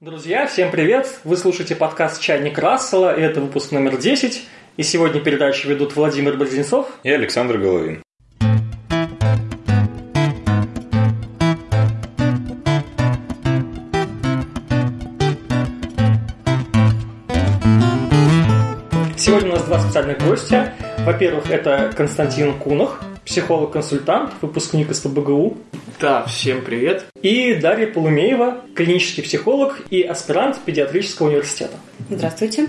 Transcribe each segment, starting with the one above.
Друзья, всем привет! Вы слушаете подкаст «Чайник Рассела», и это выпуск номер 10. И сегодня передачу ведут Владимир Борзенцов и Александр Головин. Сегодня у нас два специальных гостя. Во-первых, это Константин Кунах, психолог-консультант, выпускник из ПБГУ. Да, всем привет. И Дарья Полумеева, клинический психолог и аспирант педиатрического университета. Здравствуйте.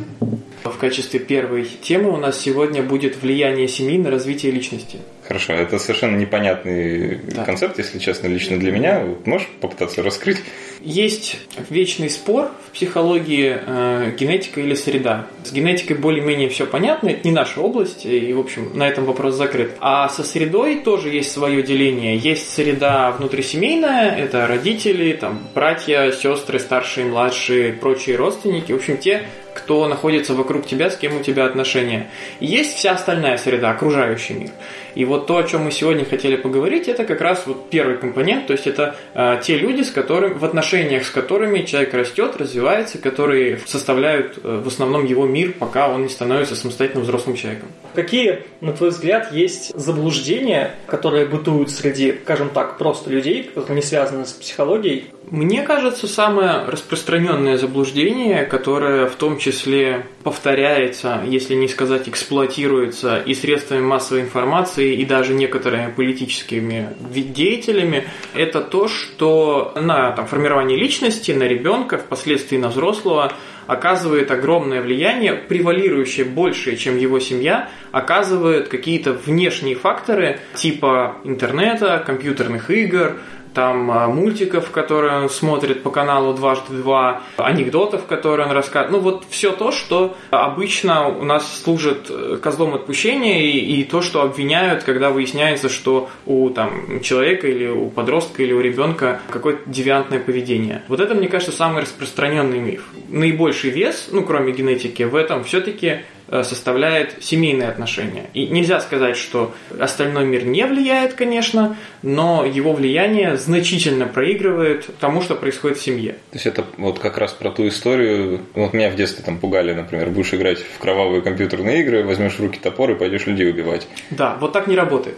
В качестве первой темы у нас сегодня будет влияние семьи на развитие личности. Хорошо, это совершенно непонятный да. концепт, если честно, лично для меня. Можешь попытаться раскрыть? Есть вечный спор в психологии э, генетика или среда. С генетикой более-менее все понятно, это не наша область, и, в общем, на этом вопрос закрыт. А со средой тоже есть свое деление. Есть среда внутрисемейная, это родители, там, братья, сестры, старшие, младшие, прочие родственники, в общем, те, кто находится вокруг тебя, с кем у тебя отношения. И есть вся остальная среда, окружающий мир. И вот то, о чем мы сегодня хотели поговорить, это как раз вот первый компонент, то есть это э, те люди, с которыми, в отношениях с которыми человек растет, развивается, которые составляют э, в основном его мир, пока он не становится самостоятельным взрослым человеком. Какие, на твой взгляд, есть заблуждения, которые бытуют среди, скажем так, просто людей, которые не связаны с психологией, мне кажется, самое распространенное заблуждение, которое в том числе повторяется, если не сказать эксплуатируется и средствами массовой информации, и даже некоторыми политическими деятелями, это то, что на там, формирование личности, на ребенка, впоследствии на взрослого, оказывает огромное влияние, превалирующее большее, чем его семья, оказывают какие-то внешние факторы типа интернета, компьютерных игр, там а, мультиков, которые он смотрит по каналу дважды два, анекдотов, которые он рассказывает. Ну вот все то, что обычно у нас служит э, козлом отпущения и, и то, что обвиняют, когда выясняется, что у там, человека или у подростка или у ребенка какое-то девиантное поведение. Вот это, мне кажется, самый распространенный миф. Наибольший вес, ну кроме генетики, в этом все-таки составляет семейные отношения. И нельзя сказать, что остальной мир не влияет, конечно, но его влияние значительно проигрывает тому, что происходит в семье. То есть это вот как раз про ту историю, вот меня в детстве там пугали, например, будешь играть в кровавые компьютерные игры, возьмешь в руки топор и пойдешь людей убивать. Да, вот так не работает.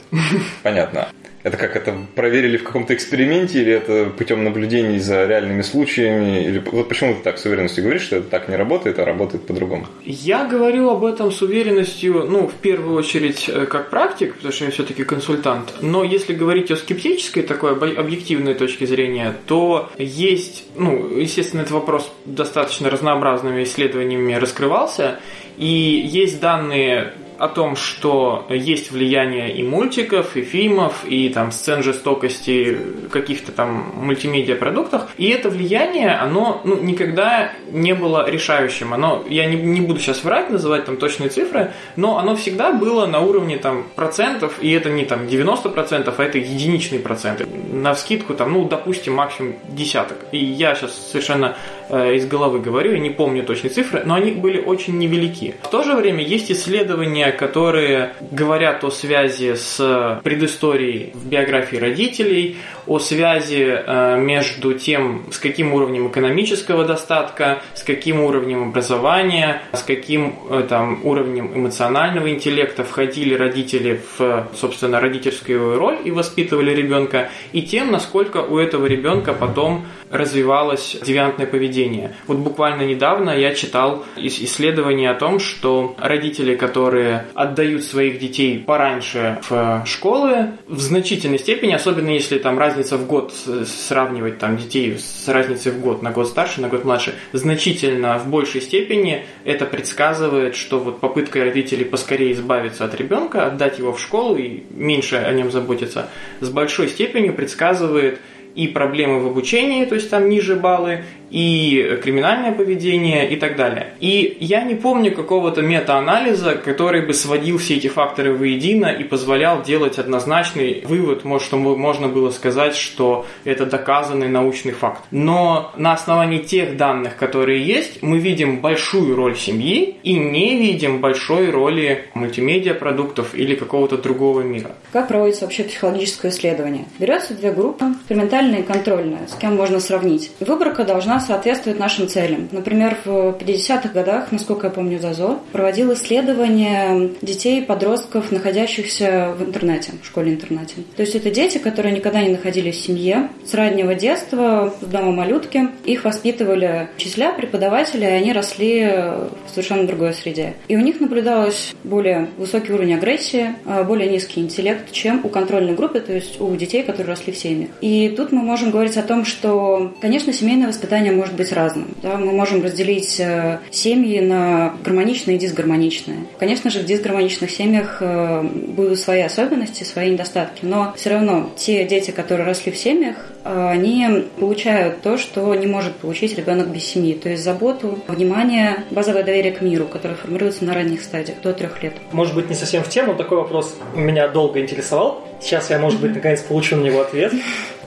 Понятно. Это как это проверили в каком-то эксперименте или это путем наблюдений за реальными случаями? Или вот почему ты так с уверенностью говоришь, что это так не работает, а работает по-другому? Я говорю об этом с уверенностью, ну, в первую очередь, э, как практик, потому что я все-таки консультант. Но если говорить о скептической такой объективной точке зрения, то есть, ну, естественно, этот вопрос достаточно разнообразными исследованиями раскрывался, и есть данные о том, что есть влияние и мультиков, и фильмов, и там сцен жестокости каких-то там мультимедиа продуктах, и это влияние, оно ну, никогда не было решающим. Оно, я не, не буду сейчас врать, называть там точные цифры, но оно всегда было на уровне там процентов, и это не там 90%, а это единичные проценты. На скидку там, ну, допустим, максимум десяток. И я сейчас совершенно э, из головы говорю, я не помню точные цифры, но они были очень невелики. В то же время есть исследования которые говорят о связи с предысторией в биографии родителей, о связи э, между тем, с каким уровнем экономического достатка, с каким уровнем образования, с каким э, там, уровнем эмоционального интеллекта входили родители в, собственно, родительскую роль и воспитывали ребенка, и тем, насколько у этого ребенка потом развивалось девиантное поведение. Вот буквально недавно я читал исследование о том, что родители, которые отдают своих детей пораньше в школы, в значительной степени, особенно если там разница в год сравнивать там детей с разницей в год, на год старше, на год младше, значительно в большей степени это предсказывает, что вот попытка родителей поскорее избавиться от ребенка, отдать его в школу и меньше о нем заботиться, с большой степенью предсказывает и проблемы в обучении, то есть там ниже баллы, и криминальное поведение и так далее. И я не помню какого-то мета-анализа, который бы сводил все эти факторы воедино и позволял делать однозначный вывод, может, что можно было сказать, что это доказанный научный факт. Но на основании тех данных, которые есть, мы видим большую роль семьи и не видим большой роли мультимедиа продуктов или какого-то другого мира. Как проводится вообще психологическое исследование? Берется две группы, экспериментальная и контрольная, с кем можно сравнить. Выборка должна соответствует нашим целям. Например, в 50-х годах, насколько я помню, ЗАЗО проводил исследования детей и подростков, находящихся в интернете, в школе-интернате. То есть это дети, которые никогда не находились в семье. С раннего детства, в дома малютки, их воспитывали учителя, преподаватели, и они росли в совершенно другой среде. И у них наблюдалось более высокий уровень агрессии, а, более низкий интеллект, чем у контрольной группы, то есть у детей, которые росли в семьях. И тут мы можем говорить о том, что, конечно, семейное воспитание может быть разным. Да? Мы можем разделить э, семьи на гармоничные и дисгармоничные. Конечно же, в дисгармоничных семьях э, будут свои особенности, свои недостатки, но все равно те дети, которые росли в семьях, э, они получают то, что не может получить ребенок без семьи, то есть заботу, внимание, базовое доверие к миру, которое формируется на ранних стадиях, до трех лет. Может быть, не совсем в тему, такой вопрос меня долго интересовал. Сейчас я, может быть, наконец получу на него ответ.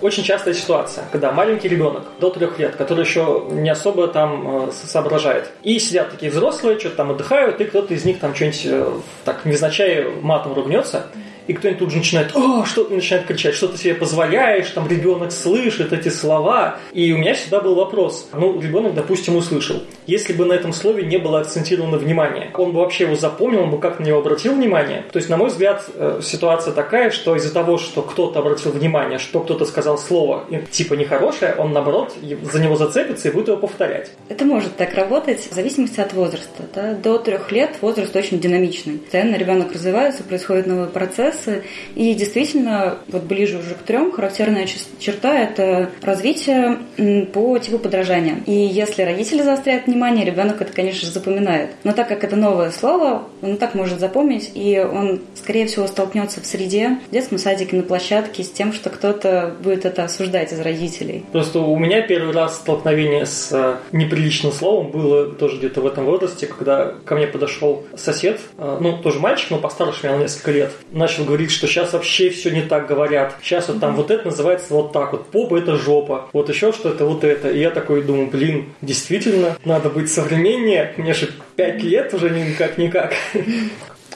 Очень частая ситуация, когда маленький ребенок до трех лет, который еще не особо там э, соображает, и сидят такие взрослые, что-то там отдыхают, и кто-то из них там что-нибудь э, так невзначай матом ругнется, и кто-нибудь тут же начинает, о, что начинает кричать, что ты себе позволяешь, там ребенок слышит эти слова. И у меня всегда был вопрос, ну, ребенок, допустим, услышал. Если бы на этом слове не было акцентировано внимание, он бы вообще его запомнил, он бы как на него обратил внимание. То есть, на мой взгляд, э, ситуация такая, что из-за того, что кто-то обратил внимание, что кто-то сказал слово типа нехорошее, он, наоборот, за него зацепится и будет его повторять. Это может так работать в зависимости от возраста. Да? До трех лет возраст очень динамичный. Постоянно ребенок развивается, происходит новый процесс, процессы. И действительно, вот ближе уже к трем, характерная черта – это развитие по типу подражания. И если родители заостряют внимание, ребенок это, конечно же, запоминает. Но так как это новое слово, он так может запомнить, и он, скорее всего, столкнется в среде, в детском садике, на площадке с тем, что кто-то будет это осуждать из родителей. Просто у меня первый раз столкновение с э, неприличным словом было тоже где-то в этом возрасте, когда ко мне подошел сосед, э, ну, тоже мальчик, но постарше меня на несколько лет, начал начал говорить, что сейчас вообще все не так говорят. Сейчас вот там вот это называется вот так вот. Попа это жопа. Вот еще что это вот это. И я такой думаю, блин, действительно, надо быть современнее. Мне же пять лет уже никак-никак.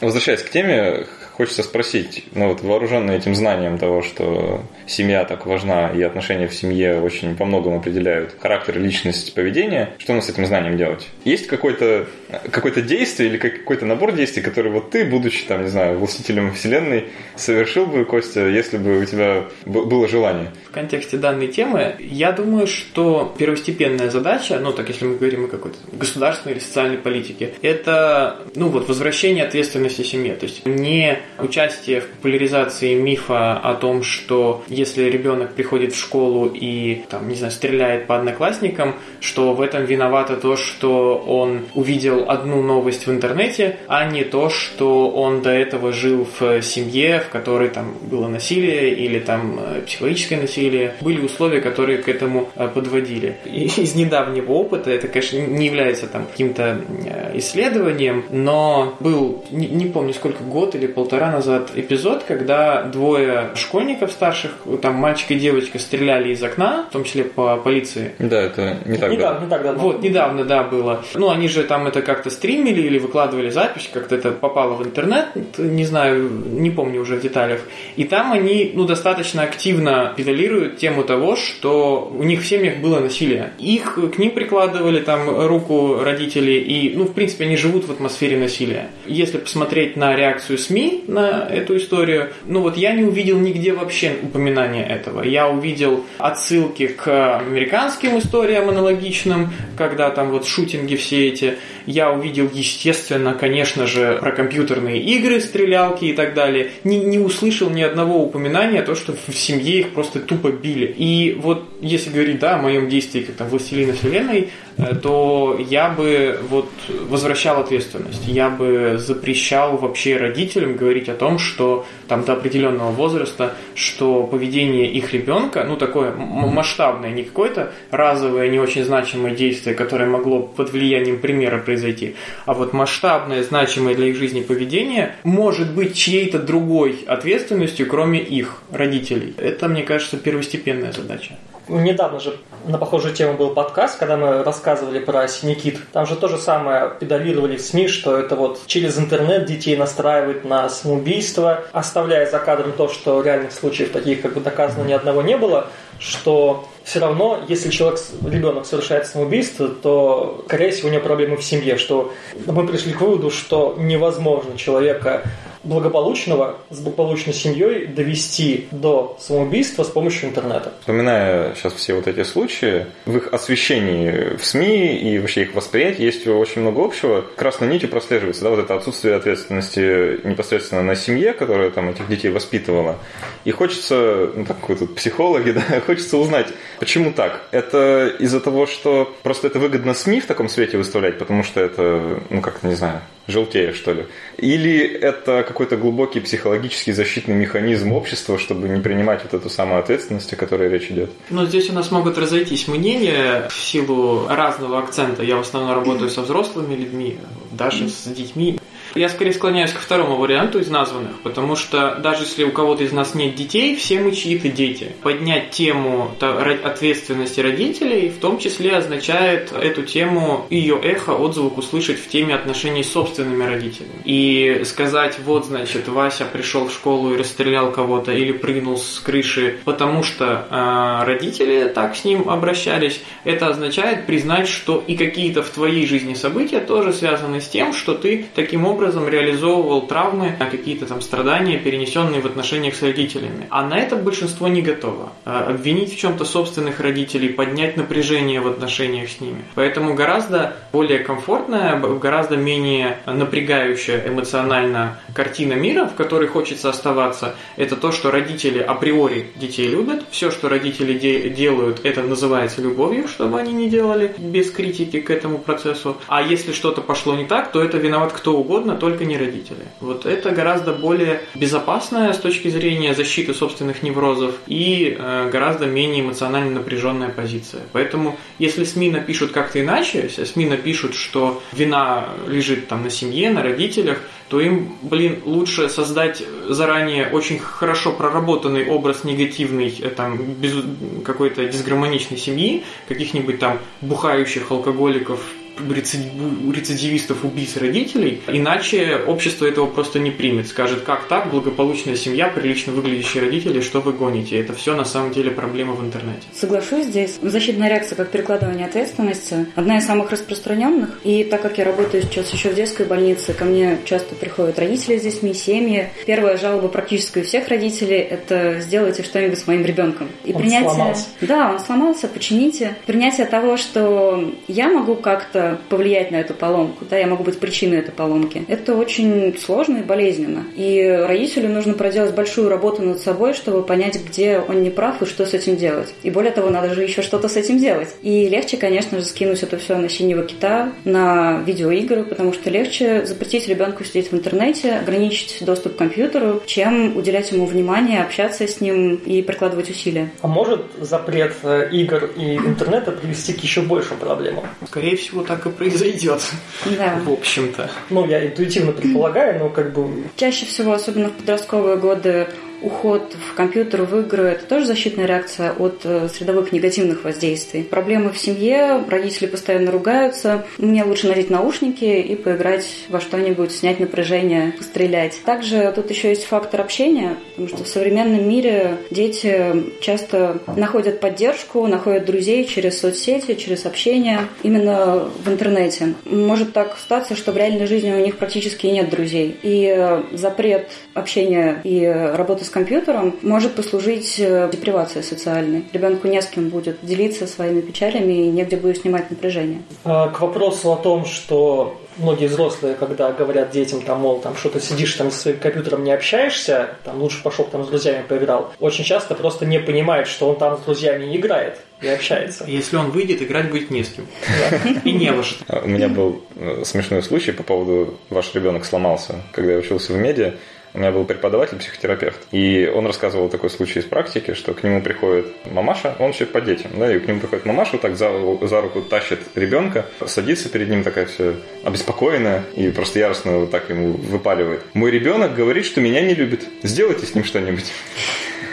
Возвращаясь к теме, хочется спросить, ну вот вооруженный этим знанием того, что семья так важна и отношения в семье очень по многому определяют характер, личность, поведение, что нам с этим знанием делать? Есть какое-то какое действие или какой-то набор действий, который вот ты, будучи там, не знаю, властителем вселенной, совершил бы, Костя, если бы у тебя было желание? В контексте данной темы, я думаю, что первостепенная задача, ну так если мы говорим о какой-то государственной или социальной политике, это, ну вот, возвращение ответственности семье, то есть не участие в популяризации мифа о том, что если ребенок приходит в школу и, там, не знаю, стреляет по одноклассникам, что в этом виновато то, что он увидел одну новость в интернете, а не то, что он до этого жил в семье, в которой там было насилие или там э, психологическое насилие. Были условия, которые к этому э, подводили. И из недавнего опыта, это, конечно, не является там каким-то э, исследованием, но был, не, не помню сколько, год или полтора полтора назад эпизод, когда двое школьников старших, там мальчик и девочка, стреляли из окна, в том числе по полиции. Да, это не так недавно. Не так давно. Вот, недавно, да, было. Ну, они же там это как-то стримили или выкладывали запись, как-то это попало в интернет, не знаю, не помню уже в деталях. И там они, ну, достаточно активно педалируют тему того, что у них в семьях было насилие. Их к ним прикладывали там руку родители, и, ну, в принципе, они живут в атмосфере насилия. Если посмотреть на реакцию СМИ на эту историю. Ну вот я не увидел нигде вообще упоминания этого. Я увидел отсылки к американским историям аналогичным, когда там вот шутинги все эти. Я увидел, естественно, конечно же, про компьютерные игры, стрелялки и так далее. Не, не услышал ни одного упоминания то, что в семье их просто тупо били. И вот если говорить, да, о моем действии как там властелина вселенной, то я бы вот возвращал ответственность. Я бы запрещал вообще родителям говорить о том, что там до определенного возраста, что поведение их ребенка, ну такое масштабное, не какое-то разовое, не очень значимое действие, которое могло под влиянием примера произойти, произойти. А вот масштабное, значимое для их жизни поведение может быть чьей-то другой ответственностью, кроме их родителей. Это, мне кажется, первостепенная задача. Недавно же на похожую тему был подкаст, когда мы рассказывали про синекит. Там же то же самое педалировали в СМИ, что это вот через интернет детей настраивают на самоубийство, оставляя за кадром то, что реальных случаев таких как бы доказано ни одного не было, что все равно, если человек, ребенок совершает самоубийство, то, скорее всего, у него проблемы в семье, что мы пришли к выводу, что невозможно человека благополучного с благополучной семьей довести до самоубийства с помощью интернета. Вспоминая сейчас все вот эти случаи, в их освещении в СМИ и вообще их восприятии есть очень много общего. Красной нитью прослеживается да, вот это отсутствие ответственности непосредственно на семье, которая там этих детей воспитывала. И хочется, ну так вот психологи, да, хочется узнать, почему так. Это из-за того, что просто это выгодно СМИ в таком свете выставлять, потому что это, ну как-то, не знаю, желтее, что ли? Или это какой-то глубокий психологический защитный механизм общества, чтобы не принимать вот эту самую ответственность, о которой речь идет? Ну, здесь у нас могут разойтись мнения в силу разного акцента. Я в основном работаю со взрослыми людьми, даже с детьми. Я скорее склоняюсь ко второму варианту из названных, потому что даже если у кого-то из нас нет детей, все мы чьи-то дети. Поднять тему ответственности родителей в том числе означает эту тему, ее эхо, отзвук услышать в теме отношений с собственными родителями. И сказать, вот, значит, Вася пришел в школу и расстрелял кого-то или прыгнул с крыши, потому что э, родители так с ним обращались, это означает признать, что и какие-то в твоей жизни события тоже связаны с тем, что ты таким образом образом реализовывал травмы, какие-то там страдания, перенесенные в отношениях с родителями. А на это большинство не готово. А обвинить в чем-то собственных родителей, поднять напряжение в отношениях с ними. Поэтому гораздо более комфортная, гораздо менее напрягающая эмоционально картина мира, в которой хочется оставаться, это то, что родители априори детей любят. Все, что родители де- делают, это называется любовью, чтобы они не делали без критики к этому процессу. А если что-то пошло не так, то это виноват кто угодно, угодно, только не родители. Вот это гораздо более безопасная с точки зрения защиты собственных неврозов и э, гораздо менее эмоционально напряженная позиция. Поэтому, если СМИ напишут как-то иначе, если СМИ напишут, что вина лежит там на семье, на родителях, то им, блин, лучше создать заранее очень хорошо проработанный образ негативный, э, там, без какой-то дисгармоничной семьи, каких-нибудь там бухающих алкоголиков, рецидивистов, убийц родителей, иначе общество этого просто не примет. Скажет, как так, благополучная семья, прилично выглядящие родители, что вы гоните? Это все на самом деле проблема в интернете. Соглашусь здесь. Защитная реакция как перекладывание ответственности одна из самых распространенных. И так как я работаю сейчас еще в детской больнице, ко мне часто приходят родители с детьми, семьи. Первая жалоба практически у всех родителей – это сделайте что-нибудь с моим ребенком. И он принятие... сломался. Да, он сломался, почините. Принятие того, что я могу как-то повлиять на эту поломку, да, я могу быть причиной этой поломки. Это очень сложно и болезненно. И родителю нужно проделать большую работу над собой, чтобы понять, где он не прав и что с этим делать. И более того, надо же еще что-то с этим делать. И легче, конечно же, скинуть это все на синего кита, на видеоигры, потому что легче запретить ребенку сидеть в интернете, ограничить доступ к компьютеру, чем уделять ему внимание, общаться с ним и прикладывать усилия. А может запрет э, игр и интернета привести к еще большим проблемам? Скорее всего, так так и произойдет. Да. В общем-то. Ну, я интуитивно предполагаю, но как бы... Чаще всего, особенно в подростковые годы, уход в компьютер, в игры – это тоже защитная реакция от э, средовых негативных воздействий. Проблемы в семье, родители постоянно ругаются. Мне лучше надеть наушники и поиграть во что-нибудь, снять напряжение, пострелять. Также тут еще есть фактор общения, потому что в современном мире дети часто находят поддержку, находят друзей через соцсети, через общение именно в интернете. Может так статься, что в реальной жизни у них практически нет друзей. И э, запрет общения и работы с компьютером может послужить э, депривацией социальной. Ребенку не с кем будет делиться своими печалями и негде будет снимать напряжение. А, к вопросу о том, что многие взрослые, когда говорят детям, там, мол, там, что ты сидишь там со своим компьютером не общаешься, там, лучше пошел там с друзьями поиграл, очень часто просто не понимает, что он там с друзьями не играет и общается. Если он выйдет, играть будет не с кем. И не во что. У меня был э, смешной случай по поводу «Ваш ребенок сломался», когда я учился в медиа. У меня был преподаватель-психотерапевт, и он рассказывал такой случай из практики, что к нему приходит мамаша, он еще по детям, да, и к нему приходит мамаша, вот так за, за руку тащит ребенка, садится перед ним такая все обеспокоенная и просто яростно вот так ему выпаливает. Мой ребенок говорит, что меня не любит. Сделайте с ним что-нибудь.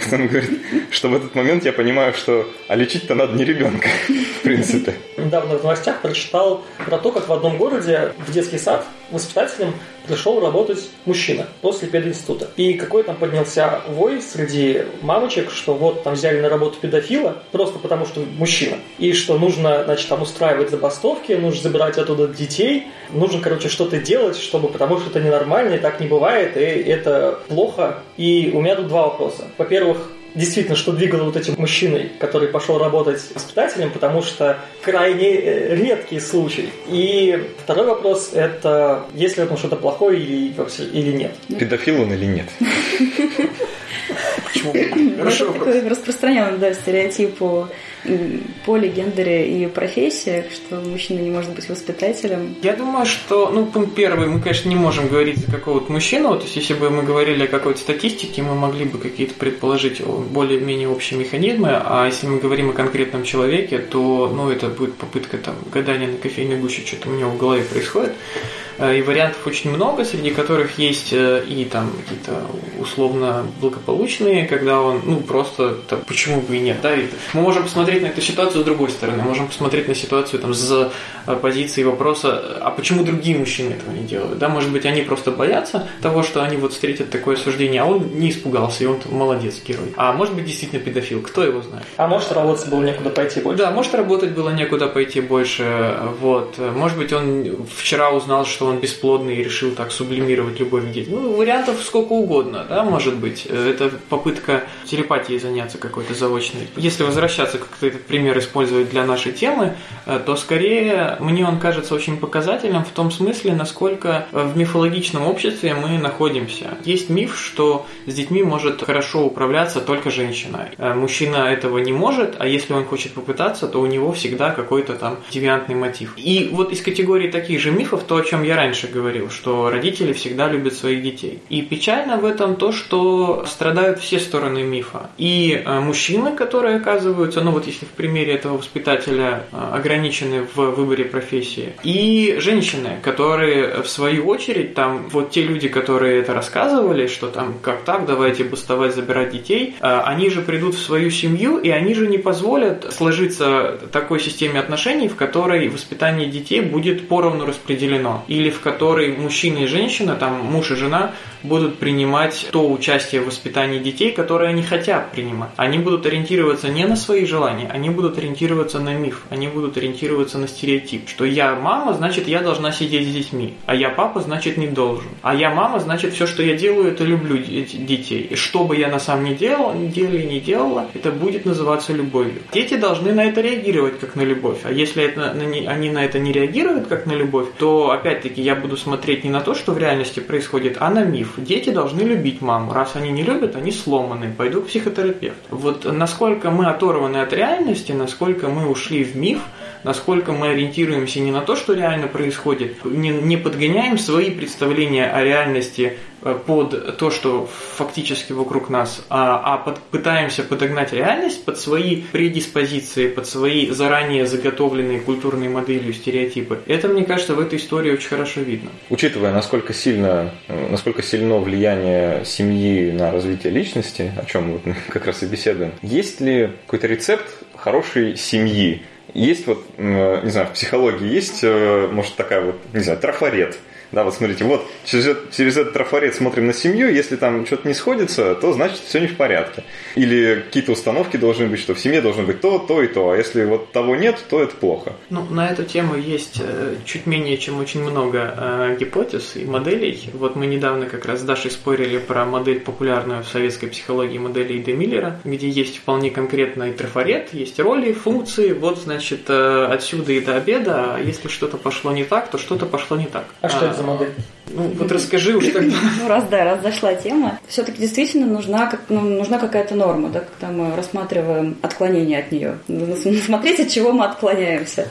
Он говорит, что в этот момент я понимаю, что а лечить-то надо не ребенка, в принципе. недавно в новостях прочитал про то, как в одном городе в детский сад воспитателем пришел работать мужчина после пединститута. И какой там поднялся вой среди мамочек, что вот там взяли на работу педофила, просто потому что мужчина. И что нужно, значит, там устраивать забастовки, нужно забирать оттуда детей, нужно, короче, что-то делать, чтобы, потому что это ненормально, и так не бывает, и это плохо. И у меня тут два вопроса. Во-первых, действительно, что двигало вот этим мужчиной, который пошел работать воспитателем, потому что крайне э, редкий случай. И второй вопрос – это есть ли в этом что-то плохое или, или нет. Педофил он или нет? Почему? Хорошо. Такой распространенный да, стереотип о поле, гендере и профессиях, что мужчина не может быть воспитателем? Я думаю, что, ну, пункт первый, мы, конечно, не можем говорить за какого-то мужчину, то есть если бы мы говорили о какой-то статистике, мы могли бы какие-то предположить более-менее общие механизмы, а если мы говорим о конкретном человеке, то, ну, это будет попытка там гадания на кофейной гуще, что-то у него в голове происходит. Э, и вариантов очень много, среди которых есть э, и там какие-то условно благополучные, когда он, ну, просто, там, почему бы и нет, да, и мы можем посмотреть на эту ситуацию с другой стороны, можем посмотреть на ситуацию там с э, позиции вопроса, а почему другие мужчины этого не делают, да, может быть, они просто боятся того, что они вот встретят такое суждение, а он не испугался, и он молодец, герой. А может быть, действительно педофил, кто его знает. А может, работать было некуда пойти больше. Да, может, работать было некуда пойти больше, вот. Может быть, он вчера узнал, что он бесплодный и решил так сублимировать любовь к детям. Ну, вариантов сколько угодно, да, может быть. Это попытка телепатией заняться какой-то заочной. Если возвращаться, как этот пример использовать для нашей темы, э, то скорее мне он кажется очень показательным в том смысле, насколько в мифологичном обществе мы находимся. Есть миф, что с детьми может хорошо управляться только женщина. Э, мужчина этого не может, а если он хочет попытаться, то у него всегда какой-то там девиантный мотив. И вот из категории таких же мифов, то, о чем я раньше говорил, что родители всегда любят своих детей. И печально в этом то, что страдают все стороны мифа. И э, мужчины, которые оказываются, ну вот если в примере этого воспитателя э, ограничены в выборе профессии, и женщины, которые в свою очередь, там вот те люди, которые это рассказывали, что там как так, давайте бастовать, забирать детей, э, они же придут в свою семью, и они же не позволят сложиться такой системе отношений, в которой воспитание детей будет поровну распределено, или в которой мужчина и женщина, там муж и жена, будут принимать то участие в воспитании детей, которое они хотят принимать. Они будут ориентироваться не на свои желания, они будут ориентироваться на миф, они будут ориентироваться на стереотип, что я мама, значит я должна сидеть с детьми, а я папа, значит не должен. А я мама, значит все, что я делаю, это люблю детей. И что бы я на самом деле не делала, это будет называться любовью. Дети должны на это реагировать как на любовь. А если это, они на это не реагируют как на любовь, то опять-таки я буду смотреть не на то, что в реальности происходит, а на миф. Дети должны любить маму. Раз они не любят, они сломаны. Пойду к психотерапевту. Вот насколько мы оторваны от реальности, насколько мы ушли в миф, насколько мы ориентируемся не на то, что реально происходит, не, не подгоняем свои представления о реальности э, под то, что фактически вокруг нас, а, а под, пытаемся подогнать реальность под свои предиспозиции, под свои заранее заготовленные культурные модели, стереотипы. Это, мне кажется, в этой истории очень хорошо видно. Учитывая, насколько сильно, насколько сильно влияние семьи на развитие личности, о чем мы как раз и беседуем, есть ли какой-то рецепт хорошей семьи, есть вот, не знаю, в психологии есть, э, может, такая вот, не знаю, трафарет – да, вот смотрите, вот через, через этот трафарет смотрим на семью, если там что-то не сходится, то значит все не в порядке. Или какие-то установки должны быть, что в семье должно быть то, то и то, а если вот того нет, то это плохо. Ну, на эту тему есть э, чуть менее, чем очень много э, гипотез и моделей. Вот мы недавно как раз с Дашей спорили про модель популярную в советской психологии модели Иде Миллера, где есть вполне конкретный трафарет, есть роли, функции, вот, значит, э, отсюда и до обеда, а если что-то пошло не так, то что-то пошло не так. А что это за модель? Ну, вот расскажи уж тогда. Ну, раз, да, раз зашла тема. Все-таки действительно нужна, как, ну, нужна какая-то норма, да, когда мы рассматриваем отклонение от нее. Смотреть, от чего мы отклоняемся.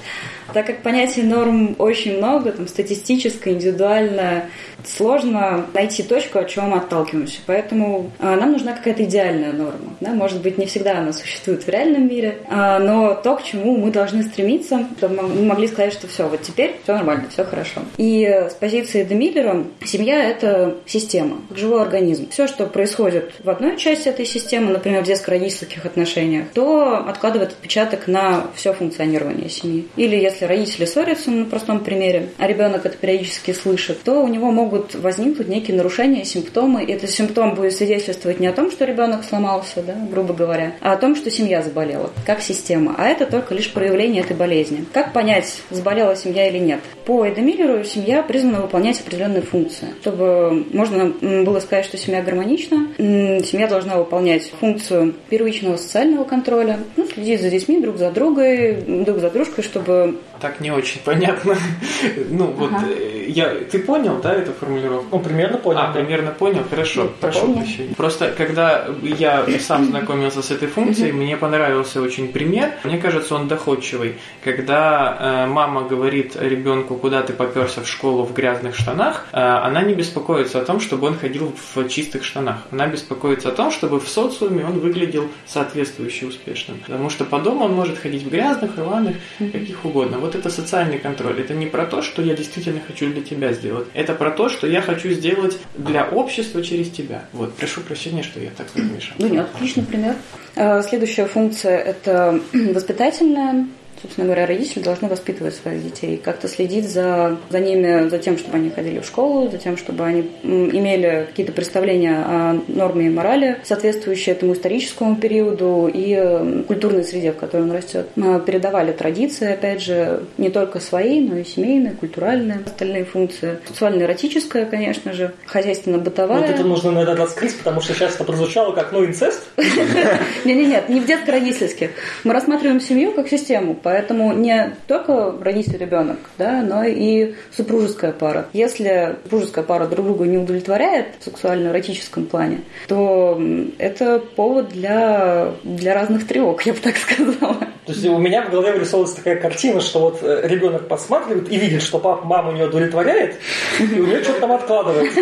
Так как понятий норм очень много, там, статистическое, индивидуальное, сложно найти точку, от чего мы отталкиваемся. Поэтому а, нам нужна какая-то идеальная норма. Да? Может быть, не всегда она существует в реальном мире, а, но то, к чему мы должны стремиться, чтобы мы могли сказать, что все, вот теперь все нормально, все хорошо. И с позиции Демиллера семья – это система, живой организм. Все, что происходит в одной части этой системы, например, в детско-родительских отношениях, то откладывает отпечаток на все функционирование семьи. Или если родители ссорятся, на простом примере, а ребенок это периодически слышит, то у него могут возникнуть некие нарушения, симптомы. И этот симптом будет свидетельствовать не о том, что ребенок сломался, да, грубо говоря, а о том, что семья заболела, как система. А это только лишь проявление этой болезни. Как понять, заболела семья или нет? По Эдемиллеру семья призвана выполнять определенные функции. Чтобы можно было сказать, что семья гармонична, семья должна выполнять функцию первичного социального контроля, ну, следить за детьми друг за другой, друг за дружкой, чтобы так не очень понятно. ну, вот ага. Э, я, ты понял, да, эту формулировку? Ну, примерно понял. А, да. примерно понял, хорошо, ну, прошу прощения. Просто, когда я сам знакомился с этой функцией, мне понравился очень пример. Мне кажется, он доходчивый. Когда э, мама говорит ребенку, куда ты поперся в школу в грязных штанах, она не беспокоится о том, чтобы он ходил в чистых штанах. Она беспокоится о том, чтобы в социуме он выглядел соответствующе успешным. Потому что по дому он может ходить в грязных, рваных, каких угодно. Вот это социальный контроль. Это не про то, что я действительно хочу для тебя сделать. Это про то, что я хочу сделать для общества через тебя. Вот, прошу прощения, что я так размешал. Ну нет, отличный пример. Э, следующая функция – это воспитательная собственно говоря, родители должны воспитывать своих детей, как-то следить за, за ними, за тем, чтобы они ходили в школу, за тем, чтобы они имели какие-то представления о норме и морали, соответствующие этому историческому периоду и культурной среде, в которой он растет. Мы передавали традиции, опять же, не только свои, но и семейные, культуральные, остальные функции. Сексуально-эротическая, конечно же, хозяйственно-бытовая. Вот это нужно, наверное, раскрыть, потому что сейчас это прозвучало как, ну, инцест. Не-не-нет, не в детско-родительских. Мы рассматриваем семью как систему, Поэтому не только родитель ребенок, да, но и супружеская пара. Если супружеская пара друг друга не удовлетворяет в сексуально-эротическом плане, то это повод для, для разных тревог, я бы так сказала. То есть у меня в голове вырисовывается такая картина, что вот э, ребенок посматривает и видит, что папа маму не удовлетворяет, и у нее что-то там откладывает.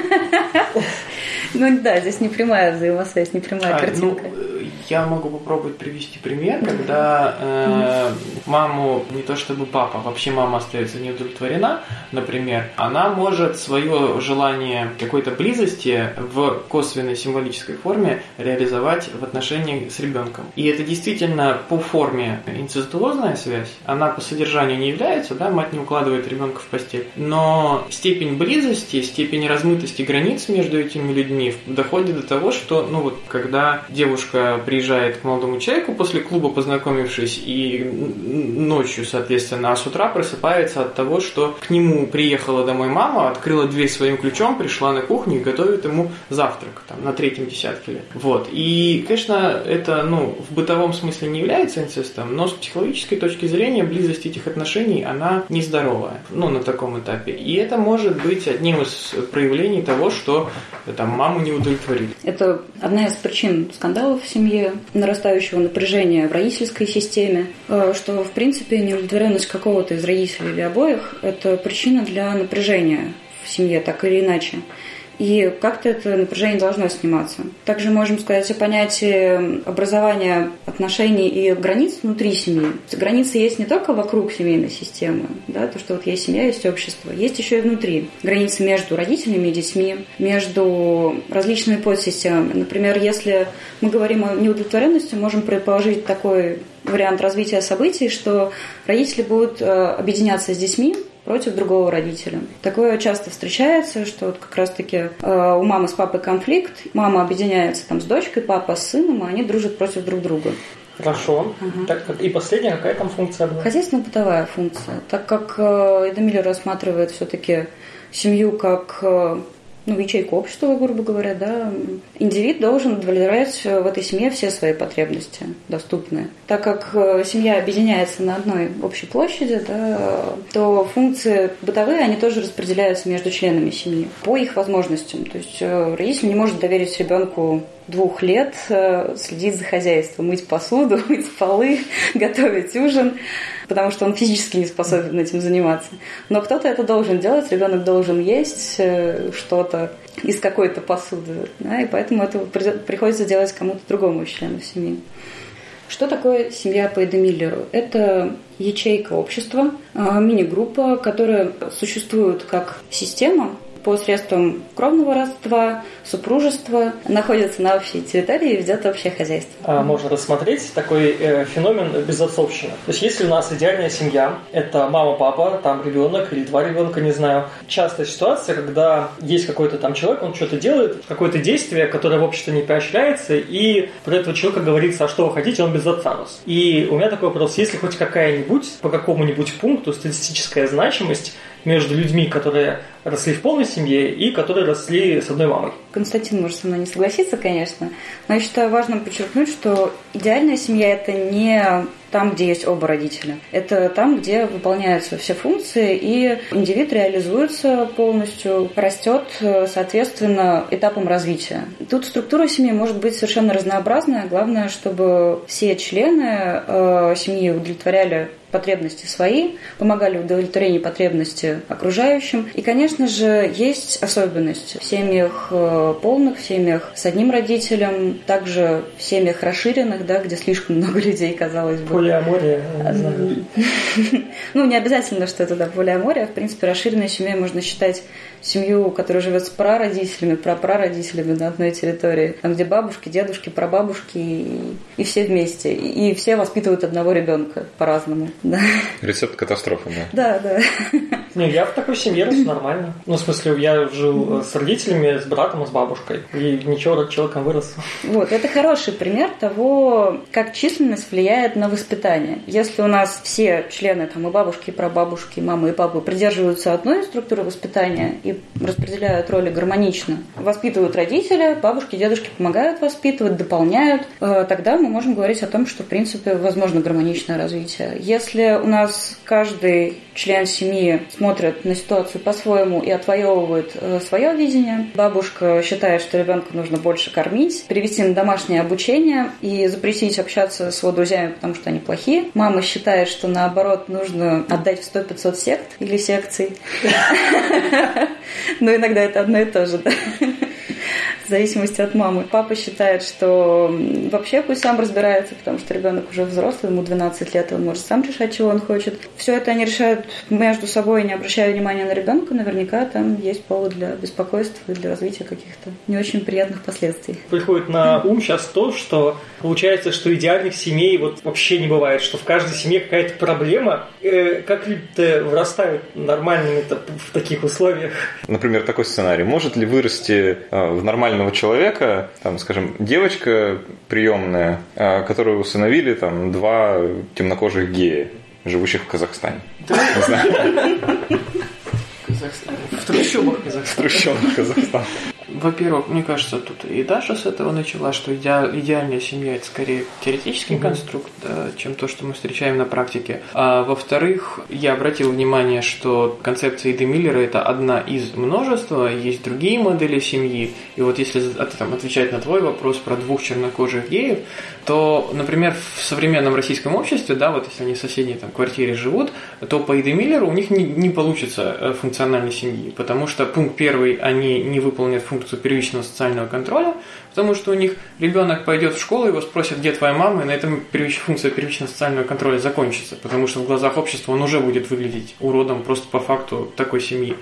Ну да, здесь не прямая взаимосвязь, не прямая а, картинка. Я могу попробовать привести пример, когда э, маму, не то чтобы папа, вообще мама остается не удовлетворена, например, она может свое желание какой-то близости в косвенной символической форме реализовать в отношении с ребенком. И это действительно по форме инцестуозная связь, она по содержанию не является, да, мать не укладывает ребенка в постель, но степень близости, степень размытости границ между этими людьми доходит до того, что, ну вот, когда девушка приезжает к молодому человеку после клуба, познакомившись, и ночью, соответственно, а с утра просыпается от того, что к нему приехала домой мама, открыла дверь своим ключом, пришла на кухню и готовит ему завтрак там, на третьем десятке лет. Вот. И, конечно, это ну, в бытовом смысле не является инцестом, но с психологической точки зрения близость этих отношений, она нездоровая, ну, на таком этапе. И это может быть одним из проявлений того, что там, маму не удовлетворили. Это одна из причин скандалов в семье, нарастающего напряжения в родительской системе, э, что, в принципе, неудовлетворенность какого-то из родителей или обоих – это причина для напряжения в семье, так или иначе и как-то это напряжение должно сниматься. Также можем сказать о понятии образования отношений и границ внутри семьи. Границы есть не только вокруг семейной системы, да, то, что вот есть семья, есть общество, есть еще и внутри. Границы между родителями и детьми, между различными подсистемами. Например, если мы говорим о неудовлетворенности, можем предположить такой вариант развития событий, что родители будут э, объединяться с детьми, против другого родителя. Такое часто встречается, что вот как раз-таки э, у мамы с папой конфликт, мама объединяется там с дочкой, папа с сыном, и они дружат против друг друга. Хорошо. Угу. Так, и последняя, какая там функция была? Хозяйственно-бытовая функция. Так как э, Эдемиль рассматривает все-таки семью как э, ну, ячейку общества, грубо говоря, да, индивид должен удовлетворять в этой семье все свои потребности доступные. Так как э, семья объединяется на одной общей площади, да, то функции бытовые, они тоже распределяются между членами семьи по их возможностям. То есть э, родитель не может доверить ребенку двух лет э, следить за хозяйством, мыть посуду, мыть полы, готовить ужин потому что он физически не способен этим заниматься. Но кто-то это должен делать, ребенок должен есть э, что-то из какой-то посуды, да, и поэтому это приходится делать кому-то другому члену семьи. Что такое семья по Эдемиллеру? Это ячейка общества, а, мини-группа, которая существует как система, посредством кровного родства, супружества находятся на общей территории и ведет общее хозяйство. А можно рассмотреть такой э, феномен безотцовщины. То есть если у нас идеальная семья, это мама, папа, там ребенок или два ребенка, не знаю. Частая ситуация, когда есть какой-то там человек, он что-то делает, какое-то действие, которое в обществе не поощряется, и про этого человека говорится, а что вы хотите, он без отца рос. И у меня такой вопрос, если хоть какая-нибудь по какому-нибудь пункту статистическая значимость между людьми, которые росли в полной семье и которые росли с одной мамой. Константин может со мной не согласиться, конечно, но я считаю важным подчеркнуть, что идеальная семья – это не там, где есть оба родителя. Это там, где выполняются все функции, и индивид реализуется полностью, растет, соответственно, этапом развития. Тут структура семьи может быть совершенно разнообразная. Главное, чтобы все члены э, семьи удовлетворяли потребности свои, помогали в удовлетворении потребностей окружающим. И, конечно же, есть особенность в семьях э, полных, в семьях с одним родителем, также в семьях расширенных, да, где слишком много людей, казалось бы. Полиамория. Ну, не обязательно, что это да, полиамория. В принципе, расширенной семьей можно считать семью, которая живет с прародителями, прапрародителями на одной территории, там, где бабушки, дедушки, прабабушки и, и все вместе. И, и все воспитывают одного ребенка по-разному. Да. Рецепт катастрофы, да. Да, да. Не, я в такой семье рос нормально. Ну, в смысле, я жил с родителями, с братом и с бабушкой. И ничего, человеком вырос. Вот, это хороший пример того, как численность влияет на воспитание. Если у нас все члены, там, и бабушки, и прабабушки, и мамы, и папы придерживаются одной структуры воспитания и распределяют роли гармонично, воспитывают родители, бабушки, дедушки помогают воспитывать, дополняют, э, тогда мы можем говорить о том, что, в принципе, возможно гармоничное развитие. Если у нас каждый член семьи смотрит на ситуацию по-своему и отвоевывает э, свое видение, бабушка считает, что ребенка нужно больше кормить, перевести на домашнее обучение и запретить общаться с его друзьями, потому что они плохие. Мама считает, что наоборот нужно отдать в 100-500 сект или секций. Но иногда это одно и то же, в зависимости от мамы. Папа считает, что вообще пусть сам разбирается, потому что ребенок уже взрослый, ему 12 лет, он может сам решать, чего он хочет. Все это они решают между собой, не обращая внимания на ребенка, наверняка там есть повод для беспокойства и для развития каких-то не очень приятных последствий. Приходит на ум сейчас то, что получается, что идеальных семей вот вообще не бывает, что в каждой семье какая-то проблема. Э, как люди-то вырастают нормальными в таких условиях? Например, такой сценарий. Может ли вырасти э, в нормального человека, там, скажем, девочка приемная, э, которую усыновили там два темнокожих гея, живущих в Казахстане? Не знаю. В трущобах Казахстана. В трущобах Казахстана. Во-первых, мне кажется, тут и Даша с этого начала, что иде... идеальная семья это скорее теоретический mm-hmm. конструкт, да, чем то, что мы встречаем на практике. А во-вторых, я обратил внимание, что концепция Иды Миллера это одна из множества, есть другие модели семьи. И вот если там, отвечать на твой вопрос про двух чернокожих геев, то, например, в современном российском обществе, да, вот если они в соседней там, квартире живут, то по Иды Миллеру у них не, не получится э, функциональной семьи, потому что пункт первый, они не выполнят функцию функцию первичного социального контроля, потому что у них ребенок пойдет в школу, его спросят, где твоя мама, и на этом функция первичного социального контроля закончится, потому что в глазах общества он уже будет выглядеть уродом просто по факту такой семьи.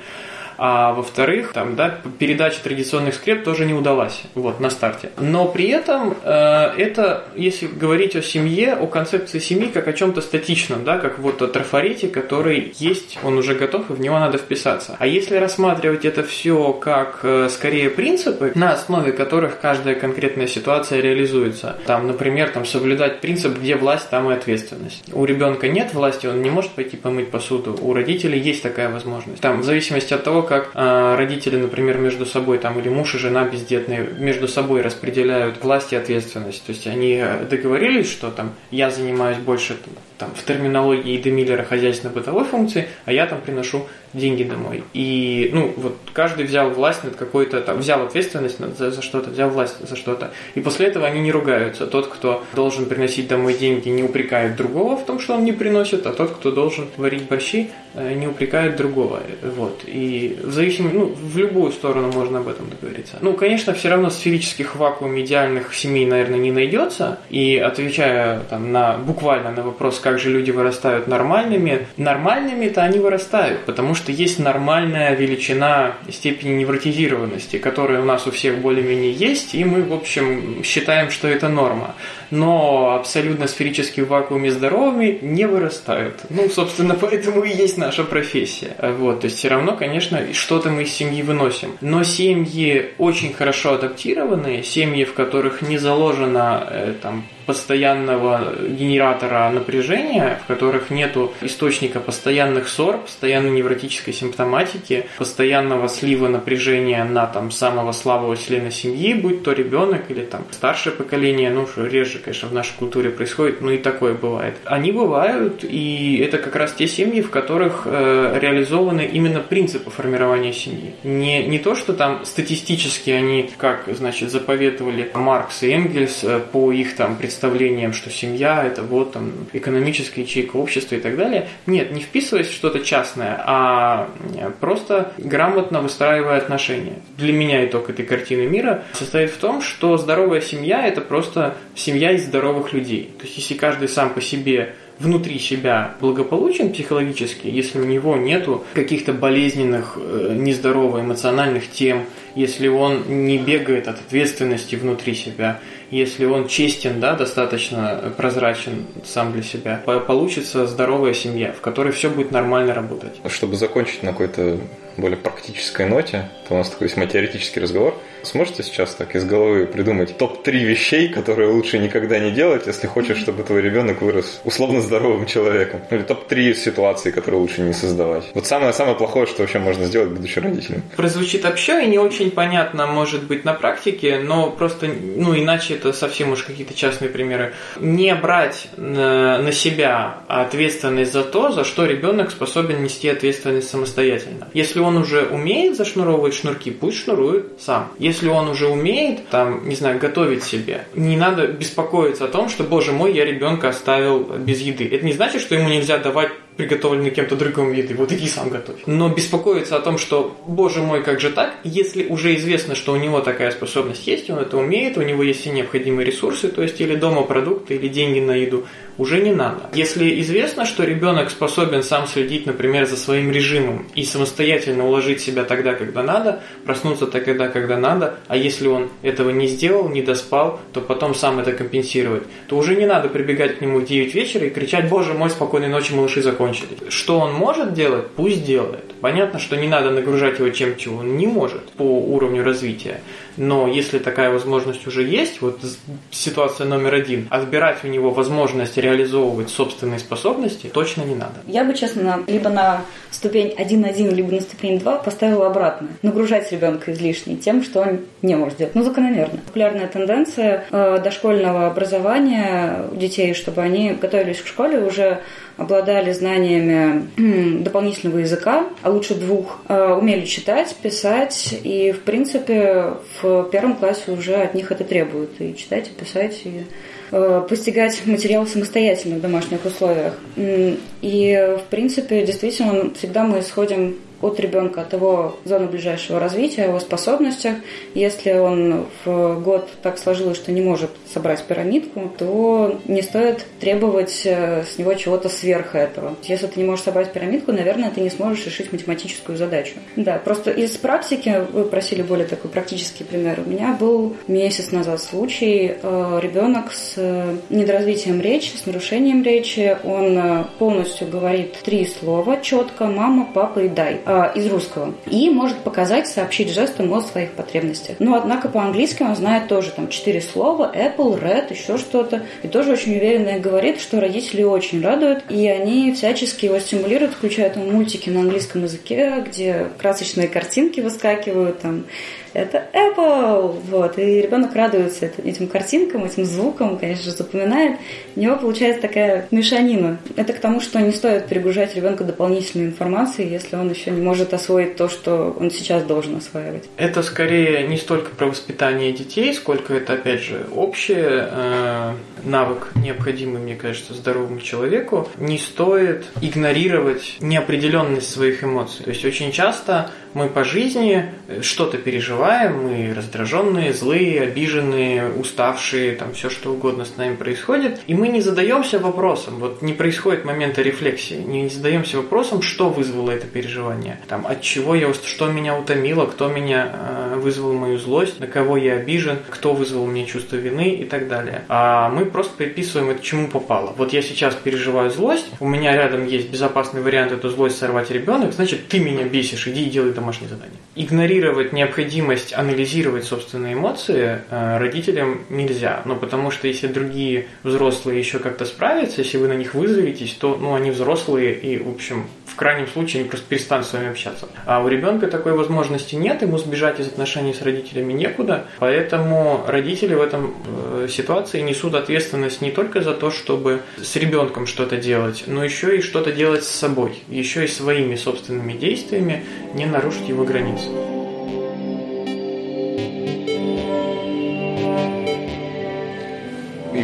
А во-вторых, там, да, передача традиционных скреп тоже не удалась вот, на старте. Но при этом э, это, если говорить о семье, о концепции семьи как о чем-то статичном, да, как вот о трафарете, который есть, он уже готов, и в него надо вписаться. А если рассматривать это все как э, скорее принципы, на основе которых каждая конкретная ситуация реализуется. Там, например, там, соблюдать принцип, где власть, там и ответственность. У ребенка нет власти, он не может пойти помыть посуду. У родителей есть такая возможность. Там, в зависимости от того, как э, родители, например, между собой, там, или муж и жена бездетные, между собой распределяют власть и ответственность. То есть они договорились, что там я занимаюсь больше там, в терминологии Иды Миллера хозяйственно-бытовой функции, а я там приношу деньги домой. И, ну, вот каждый взял власть над какой-то, там, взял ответственность за, за что-то, взял власть за что-то. И после этого они не ругаются. Тот, кто должен приносить домой деньги, не упрекает другого в том, что он не приносит, а тот, кто должен варить борщи, э, не упрекает другого. Вот. И в зависимости, ну, в любую сторону можно об этом договориться. Ну, конечно, все равно сферических вакуум идеальных семей, наверное, не найдется. И отвечая там, на, буквально на вопрос, как же люди вырастают нормальными, нормальными-то они вырастают, потому что есть нормальная величина степени невротизированности, которая у нас у всех более-менее есть, и мы, в общем, считаем, что это норма. Но абсолютно сферически в вакууме здоровыми не вырастают. Ну, собственно, поэтому и есть наша профессия. Вот, то есть все равно, конечно, что-то мы из семьи выносим. Но семьи очень хорошо адаптированные, семьи, в которых не заложено э, там постоянного генератора напряжения, в которых нет источника постоянных ссор, постоянной невротической симптоматики, постоянного слива напряжения на там самого слабого члена семьи, будь то ребенок или там старшее поколение, ну, что реже, конечно, в нашей культуре происходит, но и такое бывает. Они бывают, и это как раз те семьи, в которых э, реализованы именно принципы формирования семьи. Не, не то, что там статистически они, как, значит, заповедовали Маркс и Энгельс э, по их там представлениям что семья это вот там экономическая ячейка общества и так далее. Нет, не вписываясь в что-то частное, а просто грамотно выстраивая отношения. Для меня итог этой картины мира состоит в том, что здоровая семья это просто семья из здоровых людей. То есть если каждый сам по себе внутри себя благополучен психологически, если у него нету каких-то болезненных, э, нездоровых эмоциональных тем, если он не бегает от ответственности внутри себя, если он честен, да, достаточно прозрачен сам для себя, получится здоровая семья, в которой все будет нормально работать. Чтобы закончить на какой-то более практической ноте, то у нас такой весьма теоретический разговор. Сможете сейчас так из головы придумать топ-3 вещей, которые лучше никогда не делать, если хочешь, чтобы твой ребенок вырос условно здоровым человеком? Или топ-3 ситуации, которые лучше не создавать? Вот самое-самое плохое, что вообще можно сделать, будучи родителем. Прозвучит общо и не очень понятно, может быть, на практике, но просто, ну, иначе это совсем уж какие-то частные примеры. Не брать на, себя ответственность за то, за что ребенок способен нести ответственность самостоятельно. Если он уже умеет зашнуровывать шнурки, пусть шнурует сам. Если он уже умеет, там, не знаю, готовить себе, не надо беспокоиться о том, что, боже мой, я ребенка оставил без еды. Это не значит, что ему нельзя давать приготовленный кем-то другим еды, вот иди сам готовь. Но беспокоиться о том, что, боже мой, как же так, если уже известно, что у него такая способность есть, он это умеет, у него есть все необходимые ресурсы, то есть или дома продукты, или деньги на еду, уже не надо. Если известно, что ребенок способен сам следить, например, за своим режимом и самостоятельно уложить себя тогда, когда надо, проснуться тогда, когда надо, а если он этого не сделал, не доспал, то потом сам это компенсировать, то уже не надо прибегать к нему в 9 вечера и кричать, боже мой, спокойной ночи, малыши, закончились. Что он может делать, пусть делает. Понятно, что не надо нагружать его чем, чего он не может по уровню развития. Но если такая возможность уже есть, вот ситуация номер один, отбирать у него возможность реализовывать собственные способности точно не надо. Я бы, честно, либо на ступень 1.1, либо на ступень 2 поставила обратно. Нагружать ребенка излишне тем, что он не может делать. Ну, закономерно. Популярная тенденция э, дошкольного образования у детей, чтобы они готовились к школе уже обладали знаниями дополнительного языка, а лучше двух, э, умели читать, писать, и, в принципе, в первом классе уже от них это требуют. И читать, и писать, и э, постигать материал самостоятельно в домашних условиях. И, в принципе, действительно, всегда мы исходим от ребенка, от его зоны ближайшего развития, его способностях. Если он в год так сложилось, что не может собрать пирамидку, то не стоит требовать э, с него чего-то сверх этого. Если ты не можешь собрать пирамидку, наверное, ты не сможешь решить математическую задачу. Да, просто из практики, вы просили более такой практический пример, у меня был месяц назад случай, э, ребенок с недоразвитием речи, с нарушением речи, он э, полностью говорит три слова четко, мама, папа и дай э, из русского. И может показать, сообщить жестом о своих потребностях. Но, однако, по-английски он знает тоже там четыре слова, Apple, Red, еще что-то, и тоже очень уверенно говорит, что родители очень радуют, и они всячески его стимулируют, включая там мультики на английском языке, где красочные картинки выскакивают, там это Apple, вот, и ребенок радуется этим картинкам, этим звукам, конечно же, запоминает. У него получается такая мешанина. Это к тому, что не стоит перегружать ребенка дополнительной информацией, если он еще не может освоить то, что он сейчас должен осваивать. Это скорее не столько про воспитание детей, сколько это, опять же, общее э, навык, необходимый, мне кажется, здоровому человеку. Не стоит игнорировать неопределенность своих эмоций. То есть очень часто мы по жизни что-то переживаем, мы раздраженные, злые, обиженные, уставшие, там все что угодно с нами происходит, и мы не задаемся вопросом, вот не происходит момента рефлексии, не задаемся вопросом, что вызвало это переживание, там, от чего я, что меня утомило, кто меня э, вызвал мою злость, на кого я обижен, кто вызвал мне чувство вины и так далее. А мы просто приписываем это чему попало. Вот я сейчас переживаю злость, у меня рядом есть безопасный вариант эту злость сорвать ребенок, значит, ты меня бесишь, иди делай домашнее задание. Игнорировать необходимость анализировать собственные эмоции э, родителям нельзя. Ну, потому что если другие взрослые еще как-то справятся, если вы на них вызоветесь, то ну, они взрослые и, в общем, в крайнем случае они просто перестанут с вами общаться. А у ребенка такой возможности нет, ему сбежать из отношений с родителями некуда, поэтому родители в этом э, ситуации несут ответственность не только за то, чтобы с ребенком что-то делать, но еще и что-то делать с собой, еще и своими собственными действиями не нарушить его границы.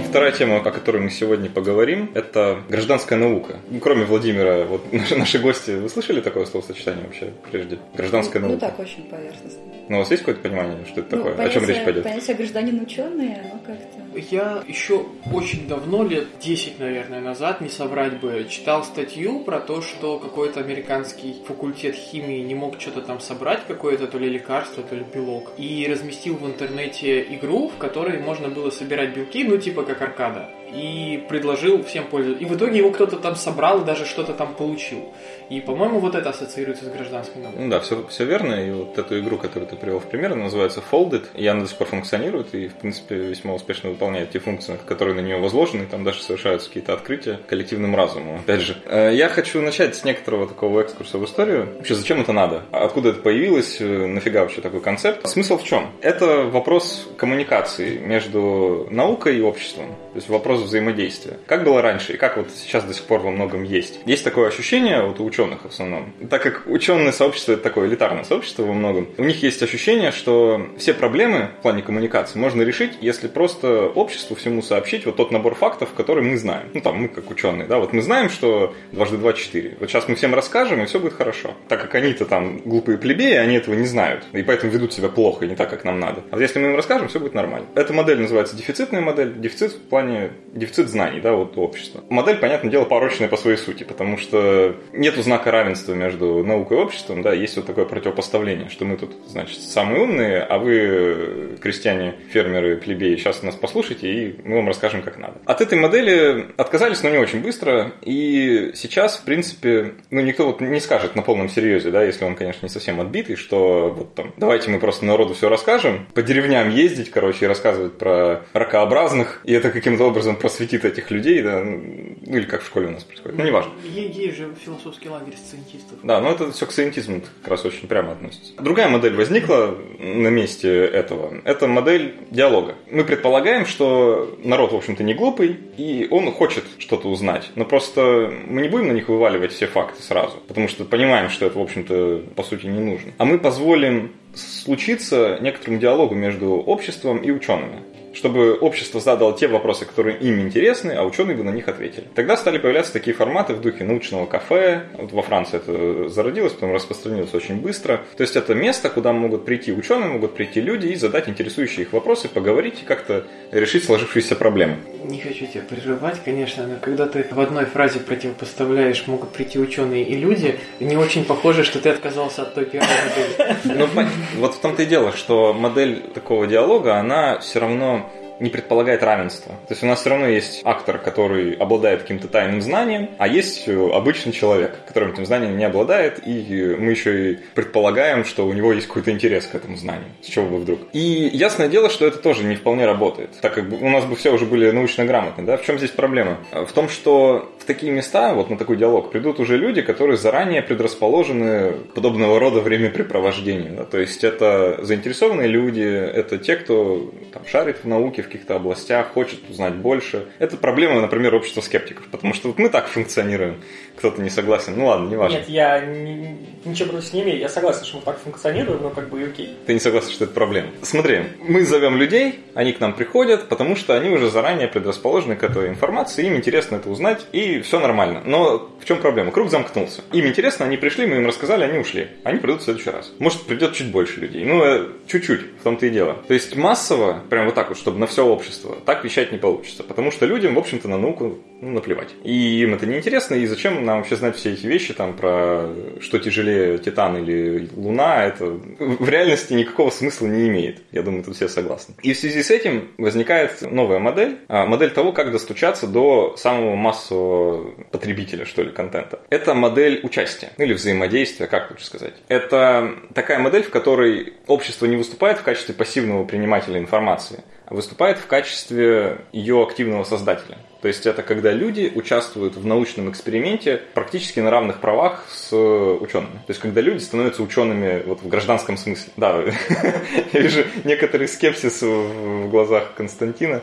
Вторая тема, о которой мы сегодня поговорим, это гражданская наука. Кроме Владимира, вот наши, наши гости, вы слышали такое словосочетание вообще прежде? Гражданская ну, наука. Ну так, очень поверхностно. Ну, у вас есть какое-то понимание, что это ну, такое? Понятие, О чем речь пойдет? Понятие гражданин ученый, оно как-то... Я еще очень давно, лет 10, наверное, назад, не соврать бы, читал статью про то, что какой-то американский факультет химии не мог что-то там собрать, какое-то то ли лекарство, то ли белок, и разместил в интернете игру, в которой можно было собирать белки, ну, типа как аркада и предложил всем пользоваться. И в итоге его кто-то там собрал и даже что-то там получил. И, по-моему, вот это ассоциируется с гражданской наукой. Ну да, все, все верно. И вот эту игру, которую ты привел в пример, называется Folded. И она до сих пор функционирует и, в принципе, весьма успешно выполняет те функции, которые на нее возложены. И там даже совершаются какие-то открытия коллективным разумом. Опять же, э, я хочу начать с некоторого такого экскурса в историю. Вообще, зачем это надо? Откуда это появилось? Э, нафига вообще такой концепт? Смысл в чем? Это вопрос коммуникации между наукой и обществом. То есть вопрос взаимодействия. Как было раньше и как вот сейчас до сих пор во многом есть. Есть такое ощущение вот у ученых в основном. Так как ученое сообщество это такое элитарное сообщество во многом, у них есть ощущение, что все проблемы в плане коммуникации можно решить, если просто обществу всему сообщить вот тот набор фактов, который мы знаем. Ну там мы как ученые, да, вот мы знаем, что дважды два четыре. Вот сейчас мы всем расскажем, и все будет хорошо. Так как они-то там глупые плебеи, они этого не знают. И поэтому ведут себя плохо и не так, как нам надо. А вот если мы им расскажем, все будет нормально. Эта модель называется дефицитная модель. Дефицит в плане дефицит знаний, да, вот общества. Модель, понятное дело, порочная по своей сути, потому что нету знака равенства между наукой и обществом, да, есть вот такое противопоставление, что мы тут, значит, самые умные, а вы, крестьяне, фермеры, плебеи, сейчас нас послушайте, и мы вам расскажем, как надо. От этой модели отказались, но не очень быстро, и сейчас, в принципе, ну, никто вот не скажет на полном серьезе, да, если он, конечно, не совсем отбитый, что вот там, давайте мы просто народу все расскажем, по деревням ездить, короче, и рассказывать про ракообразных, и это каким-то образом просветит этих людей, да, ну или как в школе у нас происходит, ну неважно. Есть же философский лагерь сциентистов. Да, но это все к сциентизму как раз очень прямо относится. Другая модель возникла на месте этого. Это модель диалога. Мы предполагаем, что народ, в общем-то, не глупый, и он хочет что-то узнать. Но просто мы не будем на них вываливать все факты сразу, потому что понимаем, что это, в общем-то, по сути, не нужно. А мы позволим случиться некоторому диалогу между обществом и учеными чтобы общество задало те вопросы, которые им интересны, а ученые бы на них ответили. Тогда стали появляться такие форматы в духе научного кафе. Вот во Франции это зародилось, потом распространилось очень быстро. То есть это место, куда могут прийти ученые, могут прийти люди и задать интересующие их вопросы, поговорить и как-то решить сложившиеся проблемы. Не хочу тебя прерывать, конечно, но когда ты в одной фразе противопоставляешь «могут прийти ученые и люди», не очень похоже, что ты отказался от той первой модели. Ну, вот в том-то и дело, что модель такого диалога, она все равно не предполагает равенства. То есть у нас все равно есть актор, который обладает каким-то тайным знанием, а есть э, обычный человек, которым этим знанием не обладает, и мы еще и предполагаем, что у него есть какой-то интерес к этому знанию. С чего бы вдруг? И ясное дело, что это тоже не вполне работает, так как у нас бы все уже были научно грамотны. Да? В чем здесь проблема? В том, что в такие места, вот на такой диалог, придут уже люди, которые заранее предрасположены подобного рода времяпрепровождению. Да? То есть это заинтересованные люди, это те, кто там, шарит в науке в каких-то областях, хочет узнать больше. Это проблема, например, общества скептиков, потому что вот мы так функционируем. Кто-то не согласен. Ну ладно, не важно. Нет, я не, ничего против не имею. Я согласен, что мы так функционируем, но как бы и окей. Ты не согласен, что это проблема. Смотри, мы зовем людей, они к нам приходят, потому что они уже заранее предрасположены к этой информации, им интересно это узнать, и все нормально. Но в чем проблема? Круг замкнулся. Им интересно, они пришли, мы им рассказали, они ушли. Они придут в следующий раз. Может, придет чуть больше людей. Ну, э, чуть-чуть, в том-то и дело. То есть массово, прям вот так вот, чтобы на все общество, так вещать не получится. Потому что людям, в общем-то, на науку ну, наплевать. И им это не интересно, и зачем нам вообще знать все эти вещи, там, про что тяжелее Титан или Луна, это в реальности никакого смысла не имеет. Я думаю, тут все согласны. И в связи с этим возникает новая модель, а, модель того, как достучаться до самого массового потребителя, что ли, контента. Это модель участия, или взаимодействия, как лучше сказать. Это такая модель, в которой общество не выступает в качестве пассивного принимателя информации, а выступает в качестве ее активного создателя. То есть это когда люди участвуют в научном эксперименте практически на равных правах с учеными. То есть когда люди становятся учеными вот в гражданском смысле. Да, я вижу некоторый скепсис в глазах Константина.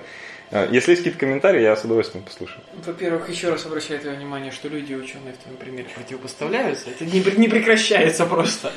А, если есть какие-то комментарии, я с удовольствием послушаю. Во-первых, еще раз обращаю твое внимание, что люди ученые в твоем примере противопоставляются. Это не, не прекращается просто.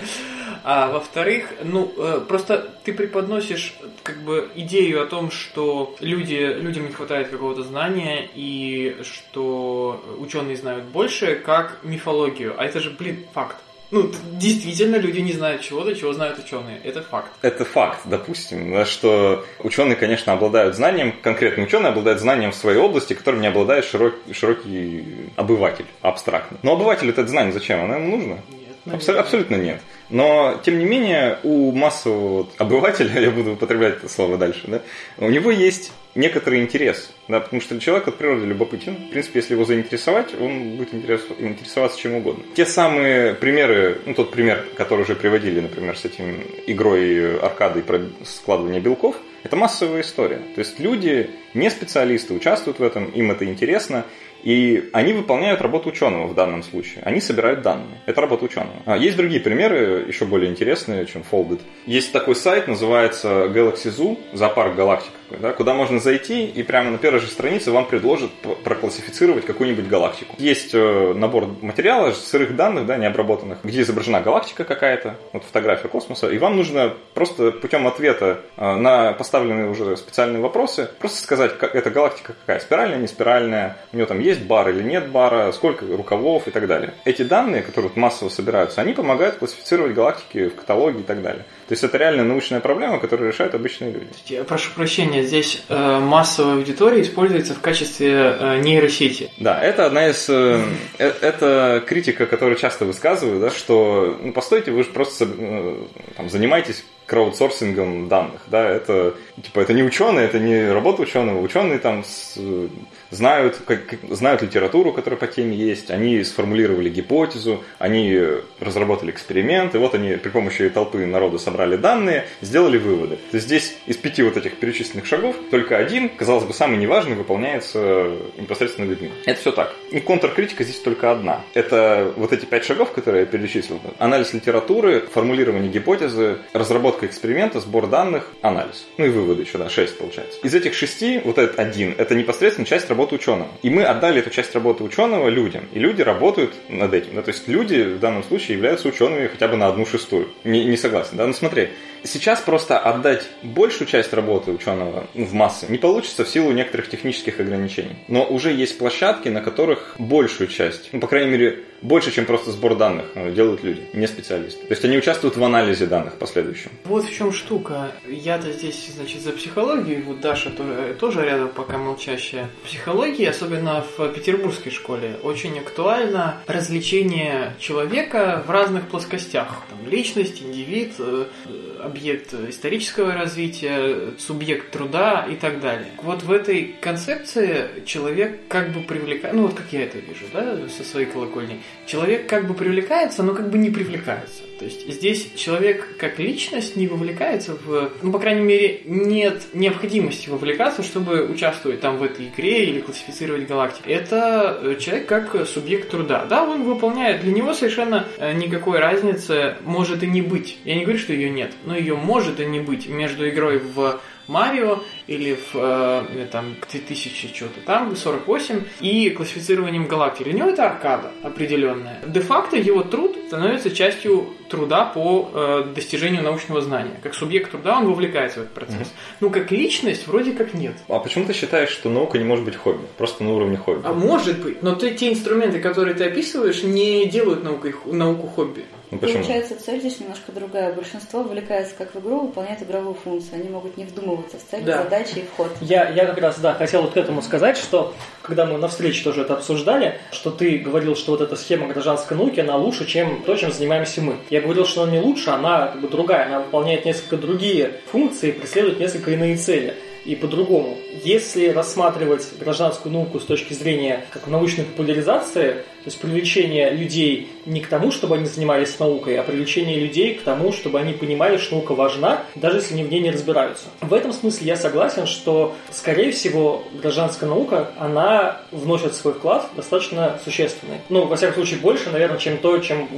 А во-вторых, ну, э, просто ты преподносишь как бы идею о том, что люди, людям не хватает какого-то знания и что ученые знают больше, как мифологию. А это же, блин, факт. Ну, действительно, люди не знают чего-то, чего знают ученые. Это факт. Это факт, допустим, что ученые, конечно, обладают знанием, конкретно ученые обладают знанием в своей области, которым не обладает широк, широкий обыватель, абстрактно. Но обывателю это знание зачем? Оно ему нужно? Нет, Абсо- абсолютно нет. Но, тем не менее, у массового обывателя, я буду употреблять это слово дальше, да, у него есть некоторый интерес, да, потому что человек от природы любопытен. В принципе, если его заинтересовать, он будет интересоваться чем угодно. Те самые примеры, ну, тот пример, который уже приводили, например, с этим игрой аркадой про складывание белков, это массовая история. То есть люди, не специалисты, участвуют в этом, им это интересно, и они выполняют работу ученого в данном случае. Они собирают данные. Это работа ученого. А есть другие примеры, еще более интересные, чем Folded. Есть такой сайт, называется Galaxy Zoo, зоопарк галактик да, куда можно зайти и прямо на первой же странице вам предложат проклассифицировать какую-нибудь галактику. Есть э, набор материала, сырых данных, да, необработанных, где изображена галактика какая-то, вот фотография космоса, и вам нужно просто путем ответа э, на поставленные уже специальные вопросы просто сказать, как эта галактика какая, спиральная, не спиральная, у нее там есть бар или нет бара, сколько рукавов и так далее. Эти данные, которые вот массово собираются, они помогают классифицировать галактики в каталоге и так далее. То есть это реально научная проблема, которую решают обычные люди. Я прошу прощения, здесь э, массовая аудитория используется в качестве э, нейросети. Да, это одна из... Э, э, это критика, которую часто высказываю, да, что, ну, постойте, вы же просто э, там, занимаетесь краудсорсингом данных, да, это, типа, это не ученые, это не работа ученого, ученые там с, знают, как, знают литературу, которая по теме есть, они сформулировали гипотезу, они разработали эксперимент, и вот они при помощи толпы народа собрали данные, сделали выводы. То есть здесь из пяти вот этих перечисленных шагов только один, казалось бы, самый неважный, выполняется непосредственно людьми. Это все так. И контркритика здесь только одна. Это вот эти пять шагов, которые я перечислил. Анализ литературы, формулирование гипотезы, разработка эксперимента, сбор данных, анализ. Ну и выводы еще, да, шесть получается. Из этих шести, вот этот один, это непосредственно часть работы ученого. И мы отдали эту часть работы ученого людям. И люди работают над этим. Да? То есть люди в данном случае являются учеными хотя бы на одну шестую. Не, не согласен. Да? Ну смотри, сейчас просто отдать большую часть работы ученого в массы не получится в силу некоторых технических ограничений. Но уже есть площадки, на которых большую часть, ну, по крайней мере, больше, чем просто сбор данных э, делают люди, не специалисты. То есть они участвуют в анализе данных последующем. Вот в чем штука. Я-то здесь, значит, за психологию, вот Даша тоже, тоже рядом пока молчащая. В психологии, особенно в петербургской школе, очень актуально развлечение человека в разных плоскостях. Там, личность, индивид, э, объект исторического развития, субъект труда и так далее. Вот в этой концепции человек как бы привлекает, ну вот как я это вижу, да, со своей колокольни, человек как бы привлекается, но как бы не привлекается. То есть здесь человек как личность не вовлекается в... Ну, по крайней мере, нет необходимости вовлекаться, чтобы участвовать там в этой игре или классифицировать галактики. Это э, человек как субъект труда. Да, он выполняет. Для него совершенно э, никакой разницы может и не быть. Я не говорю, что ее нет, но ее может и не быть между игрой в Марио или в э, там 2000 что-то там, 48, и классифицированием галактик. Для него это аркада определенная. Де-факто его труд становится частью труда по э, достижению научного знания. Как субъект труда он вовлекается в этот процесс. Mm-hmm. Ну, как личность вроде как нет. А почему ты считаешь, что наука не может быть хобби? Просто на уровне хобби? А может быть, но ты, те инструменты, которые ты описываешь, не делают наукой, науку хобби. Ну, почему? Получается, цель здесь немножко другая. Большинство вовлекается как в игру, выполняет игровую функцию. Они могут не вдумываться в цель, да. задачи и вход. Я, я как раз, да, хотел вот к этому сказать, что когда мы на встрече тоже это обсуждали, что ты говорил, что вот эта схема гражданской науки, она лучше, чем то, чем занимаемся мы. Я говорил, что она не лучше, она как бы другая, она выполняет несколько другие функции, преследует несколько иные цели и по-другому. Если рассматривать гражданскую науку с точки зрения как научной популяризации, то есть привлечение людей не к тому, чтобы они занимались наукой, а привлечение людей к тому, чтобы они понимали, что наука важна, даже если они в ней не разбираются. В этом смысле я согласен, что, скорее всего, гражданская наука, она вносит свой вклад достаточно существенный. Ну, во всяком случае, больше, наверное, чем, то, чем,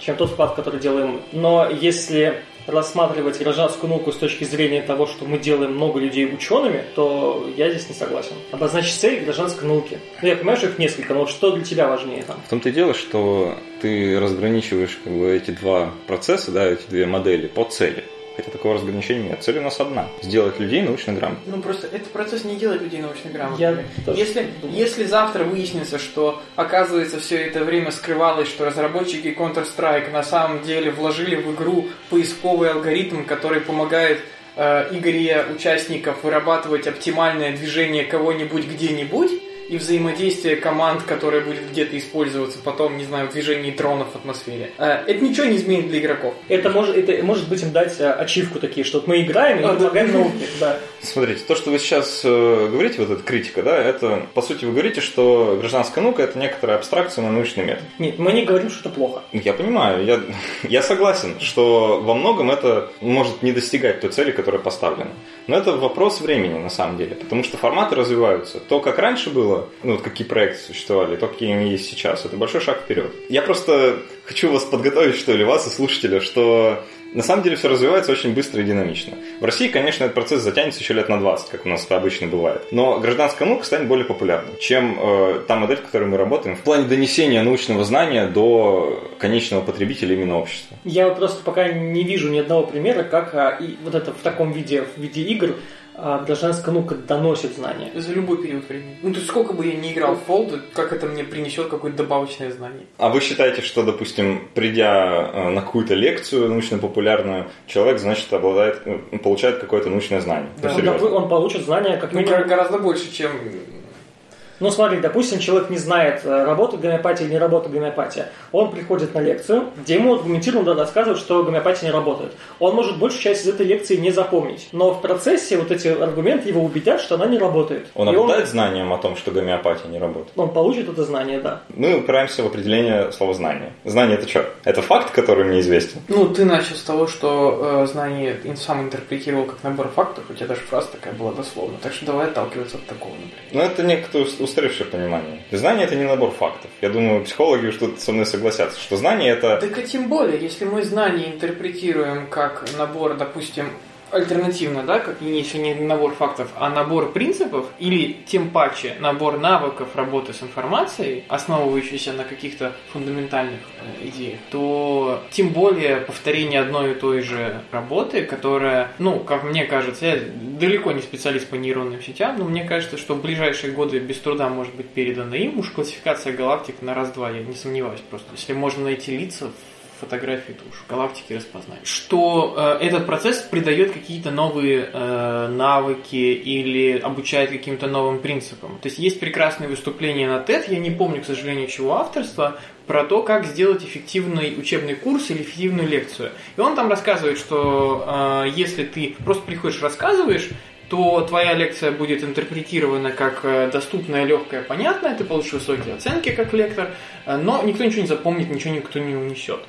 чем тот вклад, который делаем. Но если рассматривать гражданскую науку с точки зрения того, что мы делаем много людей учеными, то я здесь не согласен. Обозначить цель гражданской науки. Ну, я понимаю, что их несколько, но что для тебя важнее там? В том-то и дело, что ты разграничиваешь как бы, эти два процесса, да, эти две модели по цели. Хотя такого разграничения нет. Цель у нас одна. Сделать людей научно грамотными. Ну просто этот процесс не делает людей научно грамотными. Если, если завтра выяснится, что оказывается все это время скрывалось, что разработчики Counter-Strike на самом деле вложили в игру поисковый алгоритм, который помогает э, игре участников вырабатывать оптимальное движение кого-нибудь где-нибудь, и взаимодействие команд, которое будет где-то использоваться потом, не знаю, в движении дронов в атмосфере. Э, это ничего не изменит для игроков. Это может, это может быть им дать э, ачивку такие, что мы играем и а, помогаем да. науке. Да. Смотрите, то, что вы сейчас э, говорите, вот эта критика, да, это, по сути, вы говорите, что гражданская наука – это некоторая абстракция на научный метод. Нет, мы не говорим, что это плохо. Я понимаю, я, я согласен, что во многом это может не достигать той цели, которая поставлена. Но это вопрос времени, на самом деле, потому что форматы развиваются. То, как раньше было, ну вот какие проекты существовали, то, какие они есть сейчас, это большой шаг вперед. Я просто хочу вас подготовить, что ли, вас и слушателя, что на самом деле все развивается очень быстро и динамично. В России, конечно, этот процесс затянется еще лет на 20, как у нас это обычно бывает. Но гражданская наука станет более популярной, чем э, та модель, в которой мы работаем, в плане донесения научного знания до конечного потребителя именно общества. Я просто пока не вижу ни одного примера, как а, и вот это в таком виде, в виде игр а гражданская наука доносит знания. За любой период времени. Ну, то есть сколько бы я ни играл в Fold, как это мне принесет какое-то добавочное знание. А вы считаете, что, допустим, придя э, на какую-то лекцию научно-популярную, человек, значит, обладает, э, получает какое-то научное знание? Да, он, он получит знания как ну, минимум... гораздо больше, чем ну, смотри, допустим, человек не знает, э, работает гомеопатия или не работает гомеопатия. Он приходит на лекцию, где ему аргументированно рассказывают, что гомеопатия не работает. Он может большую часть из этой лекции не запомнить. Но в процессе вот эти аргументы его убедят, что она не работает. Он И обладает он... знанием о том, что гомеопатия не работает? Он получит это знание, да. Мы упираемся в определение слова знание. Знание это что? Это факт, который мне известен? Ну, ты начал с того, что э, знание сам интерпретировал как набор фактов, у тебя даже фраза такая была дословно. Так что давай отталкиваться от такого, например. Ну, это некоторый устаревшее понимание. Знание это не набор фактов. Я думаю, психологи тут со мной согласятся, что знание это... Так и тем более, если мы знание интерпретируем как набор, допустим, альтернативно, да, как если не набор фактов, а набор принципов или тем паче набор навыков работы с информацией, основывающийся на каких-то фундаментальных э, идеях, то тем более повторение одной и той же работы, которая, ну, как мне кажется, я далеко не специалист по нейронным сетям, но мне кажется, что в ближайшие годы без труда может быть передана им уж классификация галактик на раз-два, я не сомневаюсь просто. Если можно найти лица фотографии душ, галактики распознать. Что э, этот процесс придает какие-то новые э, навыки или обучает каким-то новым принципам. То есть есть прекрасные выступления на TED, я не помню, к сожалению, чего авторства, про то, как сделать эффективный учебный курс или эффективную лекцию. И он там рассказывает, что э, если ты просто приходишь, рассказываешь, то твоя лекция будет интерпретирована как э, доступная, легкая, понятная, ты получишь высокие оценки как лектор, э, но никто ничего не запомнит, ничего никто не унесет.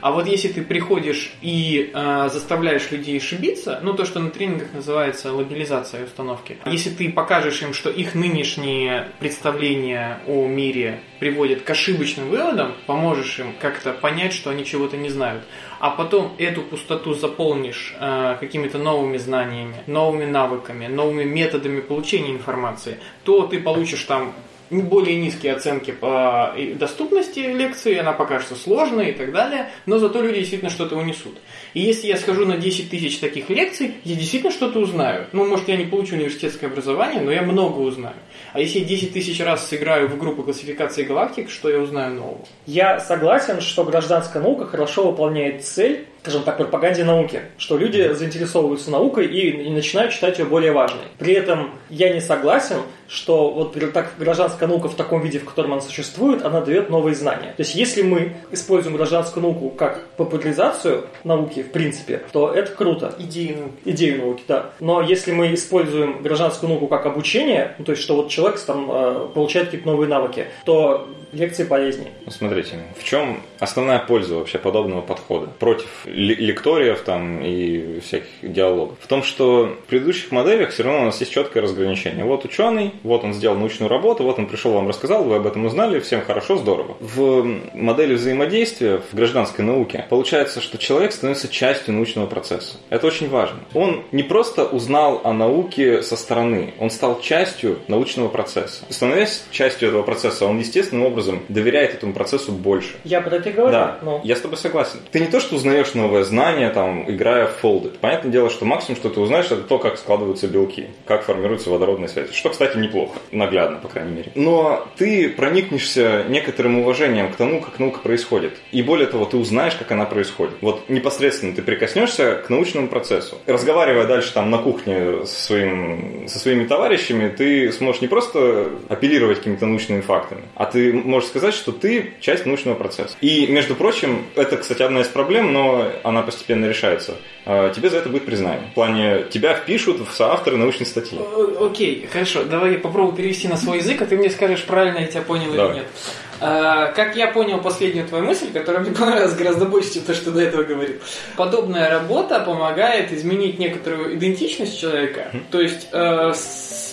А вот если ты приходишь и э, заставляешь людей ошибиться, ну то, что на тренингах называется лобилизация установки, если ты покажешь им, что их нынешние представления о мире приводят к ошибочным выводам, поможешь им как-то понять, что они чего-то не знают, а потом эту пустоту заполнишь э, какими-то новыми знаниями, новыми навыками, новыми методами получения информации, то ты получишь там более низкие оценки по доступности лекции, она покажется сложной и так далее, но зато люди действительно что-то унесут. И если я схожу на 10 тысяч таких лекций, я действительно что-то узнаю. Ну, может, я не получу университетское образование, но я много узнаю. А если я 10 тысяч раз сыграю в группу классификации галактик, что я узнаю нового? Я согласен, что гражданская наука хорошо выполняет цель скажем так, пропаганде науки, что люди заинтересовываются наукой и, и начинают считать ее более важной. При этом я не согласен, что вот так гражданская наука в таком виде, в котором она существует, она дает новые знания. То есть если мы используем гражданскую науку как популяризацию науки, в принципе, то это круто. Идею науки. Идею науки, да. Но если мы используем гражданскую науку как обучение, ну, то есть что вот человек там э, получает какие-то новые навыки, то лекции полезнее. Ну, смотрите, в чем основная польза вообще подобного подхода против лекториев там и всяких диалогов? В том, что в предыдущих моделях все равно у нас есть четкое разграничение. Вот ученый, вот он сделал научную работу, вот он пришел, вам рассказал, вы об этом узнали, всем хорошо, здорово. В модели взаимодействия в гражданской науке получается, что человек становится частью научного процесса. Это очень важно. Он не просто узнал о науке со стороны, он стал частью научного процесса. Становясь частью этого процесса, он естественным образом доверяет этому процессу больше. Я про это говорю. Да, но... я с тобой согласен. Ты не то, что узнаешь новое знание, там, играя в фолды. Понятное дело, что максимум, что ты узнаешь, это то, как складываются белки, как формируются водородные связи. Что, кстати, неплохо, наглядно, по крайней мере. Но ты проникнешься некоторым уважением к тому, как наука происходит. И более того, ты узнаешь, как она происходит. Вот непосредственно ты прикоснешься к научному процессу. Разговаривая дальше там на кухне со, своим, со своими товарищами, ты сможешь не просто апеллировать какими-то научными фактами, а ты можешь сказать, что ты часть научного процесса. И, между прочим, это, кстати, одна из проблем, но она постепенно решается. А, тебе за это будет признание. В плане, тебя впишут в соавторы научной статьи. Окей, хорошо. Давай я попробую перевести на свой язык, а ты мне скажешь, правильно я тебя понял Давай. или нет. А, как я понял последнюю твою мысль, которая мне понравилась гораздо больше, чем то, что до этого говорил. Подобная работа помогает изменить некоторую идентичность человека. То есть э,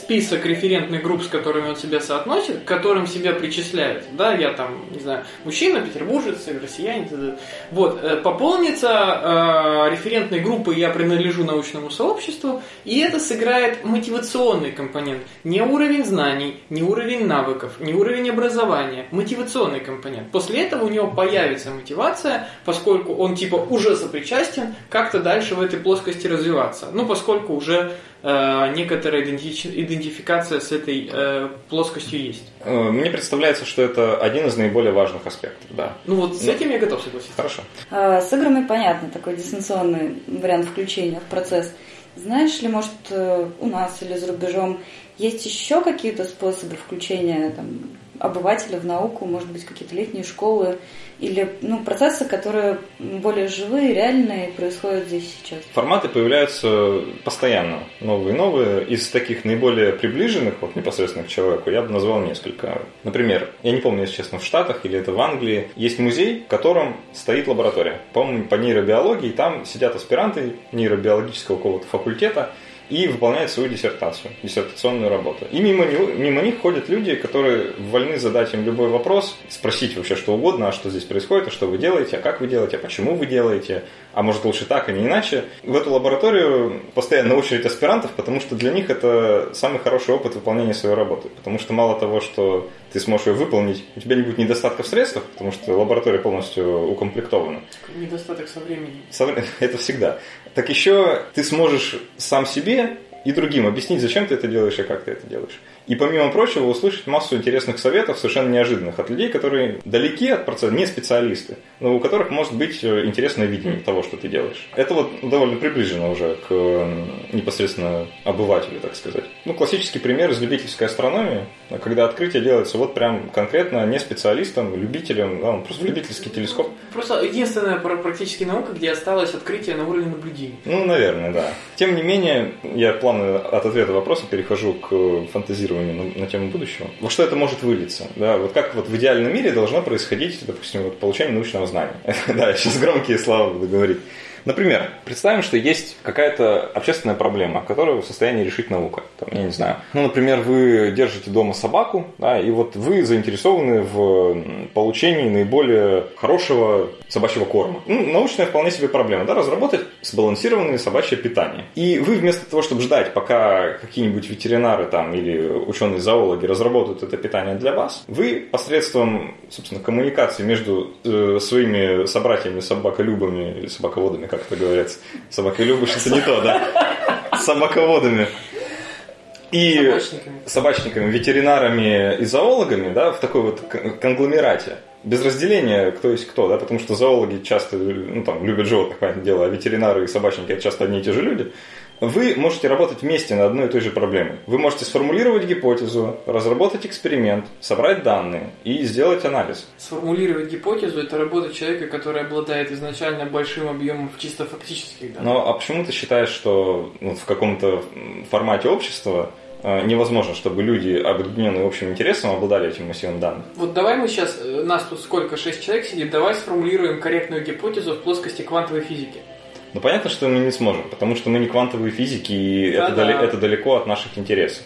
список референтных групп, с которыми он себя соотносит, к которым себя причисляет. Да, я там, не знаю, мужчина, петербуржец россиянин. Вот, э, пополнится э, референтной группы «Я принадлежу научному сообществу», и это сыграет мотивационный компонент. Не уровень знаний, не уровень навыков, не уровень образования, мотивационный компонент. После этого у него появится мотивация, поскольку он типа уже сопричастен, как-то дальше в этой плоскости развиваться. Ну, поскольку уже э, некоторая идентификация с этой э, плоскостью есть. Э, мне представляется, что это один из наиболее важных аспектов, да. Ну вот с этим я готов согласиться. Хорошо. А, с играми понятно, такой дистанционный вариант включения в процесс. Знаешь ли, может, э, у нас или за рубежом есть еще какие-то способы включения там, обывателя в науку, может быть, какие-то летние школы или ну, процессы, которые более живые, реальные, происходят здесь сейчас. Форматы появляются постоянно, новые и новые. Из таких наиболее приближенных, вот непосредственно к человеку, я бы назвал несколько. Например, я не помню, если честно, в Штатах или это в Англии, есть музей, в котором стоит лаборатория. По-моему, по нейробиологии, там сидят аспиранты нейробиологического какого-то факультета, и выполняет свою диссертацию, диссертационную работу. И мимо, него, мимо них ходят люди, которые вольны задать им любой вопрос, спросить вообще что угодно, а что здесь происходит, а что вы делаете, а как вы делаете, а почему вы делаете, а может лучше так, а не иначе. В эту лабораторию постоянно очередь аспирантов, потому что для них это самый хороший опыт выполнения своей работы. Потому что мало того, что ты сможешь ее выполнить, у тебя не будет недостатка в средствах, потому что лаборатория полностью укомплектована. Недостаток со временем. Это всегда. Так еще ты сможешь сам себе и другим объяснить, зачем ты это делаешь и как ты это делаешь. И помимо прочего, услышать массу интересных советов, совершенно неожиданных, от людей, которые далеки от процесса, не специалисты, но у которых может быть э, интересное видение того, что ты делаешь. Это вот довольно приближено уже к непосредственно обывателю, так сказать. Ну, классический пример из любительской астрономии, когда открытие делается вот прям конкретно не специалистом, любителем, да, просто любительский телескоп. Просто единственная практически наука, где осталось открытие на уровне наблюдений. Ну, наверное, да. Тем не менее, я плавно от ответа вопроса перехожу к фантазированию исследований на, на тему будущего. Во что это может вылиться? Да, вот как вот в идеальном мире должно происходить, допустим, вот получение научного знания. да, сейчас громкие слова буду говорить. Например, представим, что есть какая-то общественная проблема, которую в состоянии решить наука. Там, я не знаю. Ну, например, вы держите дома собаку, да, и вот вы заинтересованы в получении наиболее хорошего собачьего корма. Ну, научная вполне себе проблема, да, разработать сбалансированное собачье питание. И вы вместо того, чтобы ждать, пока какие-нибудь ветеринары там или ученые-зоологи разработают это питание для вас, вы посредством, собственно, коммуникации между э, своими собратьями, собаколюбами или собаководами, как это говорится, собаколюбы, что-то не то, да, собаководами, и собачниками. собачниками, ветеринарами и зоологами, да, в такой вот конгломерате. Без разделения, кто есть кто, да, потому что зоологи часто ну, там, любят животных, понятное дело, а ветеринары и собачники это часто одни и те же люди, вы можете работать вместе над одной и той же проблемой. Вы можете сформулировать гипотезу, разработать эксперимент, собрать данные и сделать анализ. Сформулировать гипотезу – это работа человека, который обладает изначально большим объемом чисто фактических данных. Ну, а почему ты считаешь, что ну, в каком-то формате общества Э, невозможно, чтобы люди, объединенные общим интересом, обладали этим массивом данных. Вот давай мы сейчас, э, нас тут сколько, шесть человек сидит, давай сформулируем корректную гипотезу в плоскости квантовой физики. Ну, понятно, что мы не сможем, потому что мы не квантовые физики, и да, это, да. Дали, это далеко от наших интересов.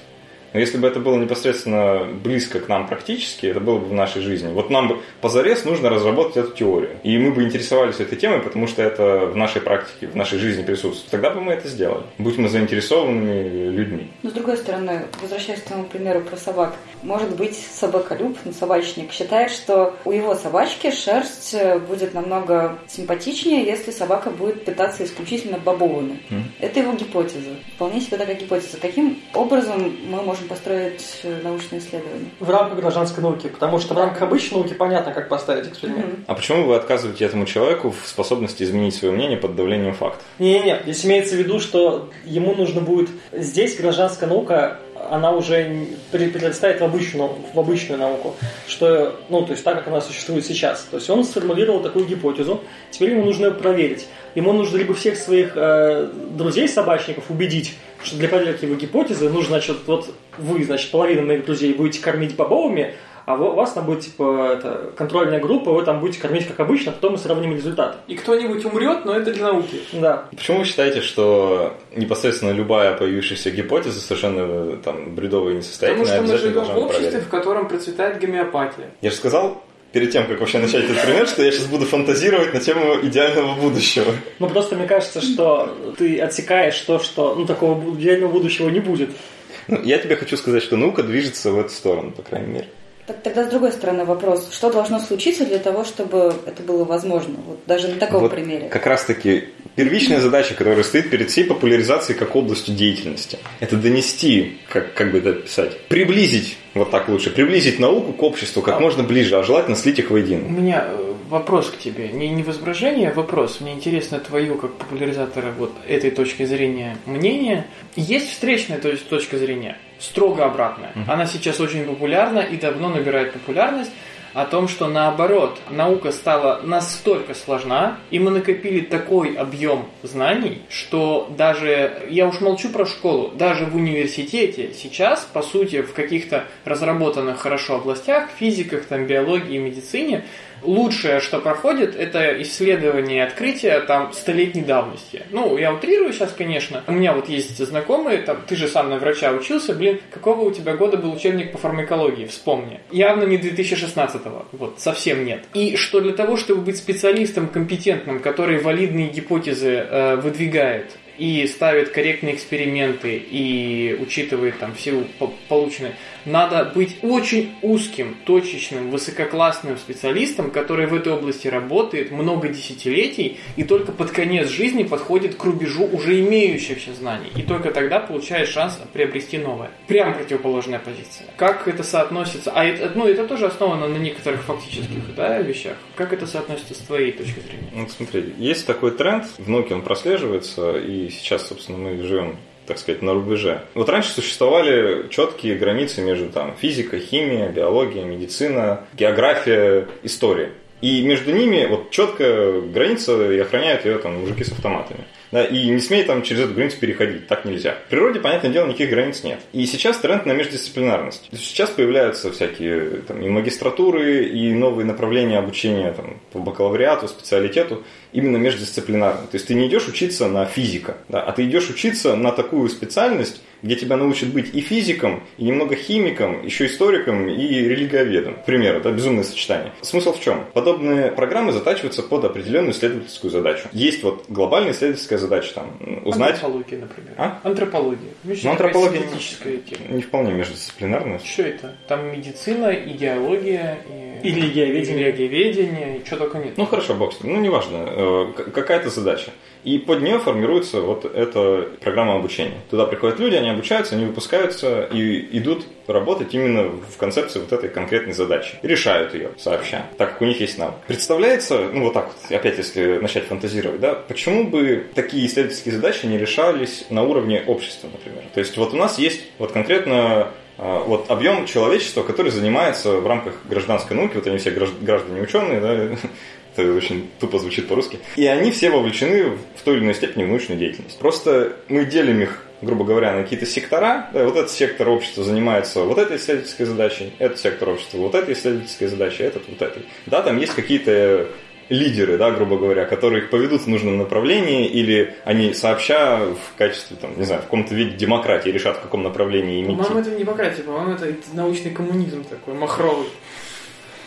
Но если бы это было непосредственно близко к нам практически, это было бы в нашей жизни. Вот нам бы позарез нужно разработать эту теорию. И мы бы интересовались этой темой, потому что это в нашей практике, в нашей жизни присутствует. Тогда бы мы это сделали. Будь мы заинтересованными людьми. Но с другой стороны, возвращаясь к тому примеру про собак, может быть, собаколюб, ну, собачник, считает, что у его собачки шерсть э, будет намного симпатичнее, если собака будет питаться исключительно бобовыми. Mm. Это его гипотеза. Вполне себе такая гипотеза. Каким образом мы можем можем построить э, научные исследования? В рамках гражданской науки, потому что в рамках обычной науки понятно, как поставить эксперимент. Mm-hmm. А почему вы отказываете этому человеку в способности изменить свое мнение под давлением фактов? Не-не-не, здесь имеется в виду, что ему нужно будет... Здесь гражданская наука она уже перерастает в обычную, в обычную науку, что, ну, то есть так, как она существует сейчас. То есть он сформулировал такую гипотезу, теперь ему нужно ее проверить. Ему нужно либо всех своих э, друзей-собачников убедить, что для проверки его гипотезы нужно, значит, вот вы, значит, половина моих друзей будете кормить бобовыми, а у вас там будет типа это, контрольная группа, вы там будете кормить как обычно, а потом мы сравним результаты. И кто-нибудь умрет, но это для науки. Да. Почему вы считаете, что непосредственно любая появившаяся гипотеза совершенно там бредовая и несостоятельная Потому что мы живем в обществе, проверить? в котором процветает гомеопатия. Я же сказал, перед тем, как вообще начать этот пример, что я сейчас буду фантазировать на тему идеального будущего. Ну, просто мне кажется, что ты отсекаешь то, что ну, такого идеального будущего не будет. Ну, я тебе хочу сказать, что наука движется в эту сторону, по крайней мере. Так, тогда с другой стороны вопрос, что должно случиться для того, чтобы это было возможно? Вот даже на таком вот примере. Как раз таки первичная задача, которая стоит перед всей популяризацией как областью деятельности, это донести, как, как бы это писать, приблизить, вот так лучше, приблизить науку к обществу как а, можно ближе, а желательно слить их воедино. У меня э, вопрос к тебе, не, не возражение, а вопрос. Мне интересно твое, как популяризатора вот этой точки зрения, мнение. Есть встречная то есть, точка зрения, строго обратная. Угу. Она сейчас очень популярна и давно набирает популярность о том, что наоборот, наука стала настолько сложна, и мы накопили такой объем знаний, что даже, я уж молчу про школу, даже в университете сейчас, по сути, в каких-то разработанных хорошо областях, физиках, там, биологии, медицине, лучшее, что проходит, это исследование и открытие там столетней давности. Ну, я утрирую сейчас, конечно. У меня вот есть знакомые, там, ты же сам на врача учился, блин, какого у тебя года был учебник по фармакологии, вспомни. Явно не 2016-го, вот, совсем нет. И что для того, чтобы быть специалистом компетентным, который валидные гипотезы э, выдвигает, и ставит корректные эксперименты и учитывает там всю полученную надо быть очень узким, точечным, высококлассным специалистом, который в этой области работает много десятилетий и только под конец жизни подходит к рубежу уже имеющихся знаний. И только тогда получает шанс приобрести новое. Прям противоположная позиция. Как это соотносится? А это, ну, это тоже основано на некоторых фактических да, вещах. Как это соотносится с твоей точки зрения? Ну, смотри, есть такой тренд, в науке он прослеживается, и сейчас, собственно, мы живем так сказать, на рубеже. Вот раньше существовали четкие границы между там, физикой, химией, биологией, медицина, география, история. И между ними вот четкая граница, и охраняют ее там мужики с автоматами. И не смей там через эту границу переходить, так нельзя. В природе, понятное дело, никаких границ нет. И сейчас тренд на междисциплинарность. Сейчас появляются всякие там, и магистратуры, и новые направления обучения там, по бакалавриату, специалитету, именно междисциплинарно. То есть ты не идешь учиться на физика, да, а ты идешь учиться на такую специальность, где тебя научат быть и физиком, и немного химиком, еще историком и религиоведом. К примеру, да, безумное сочетание. Смысл в чем? Подобные программы затачиваются под определенную исследовательскую задачу. Есть вот глобальная исследовательская задача там узнать... Антропология, например. А? Антропология. Ну, антропология тема. Не вполне междисциплинарная. Что это? Там медицина, идеология и... И религиоведение. религиоведение, и что только нет. Ну хорошо, бог с ним. Ну неважно, э, какая-то задача. И под нее формируется вот эта программа обучения. Туда приходят люди, они обучаются, они выпускаются и идут работать именно в концепции вот этой конкретной задачи. И решают ее сообща, так как у них есть навык. Представляется, ну вот так вот, опять если начать фантазировать, да, почему бы такие исследовательские задачи не решались на уровне общества, например? То есть вот у нас есть вот конкретно а, вот объем человечества, который занимается в рамках гражданской науки, вот они все граждане ученые, да, это очень тупо звучит по-русски. И они все вовлечены в той или иной степени в научную деятельность. Просто мы делим их грубо говоря, на какие-то сектора. Да, вот этот сектор общества занимается вот этой исследовательской задачей, этот сектор общества вот этой исследовательской задачей, этот вот этой. Да, там есть какие-то лидеры, да, грубо говоря, которые их поведут в нужном направлении, или они сообща в качестве, там, не знаю, в каком-то виде демократии решат, в каком направлении им По-моему, это не демократия, по-моему, это научный коммунизм такой, махровый.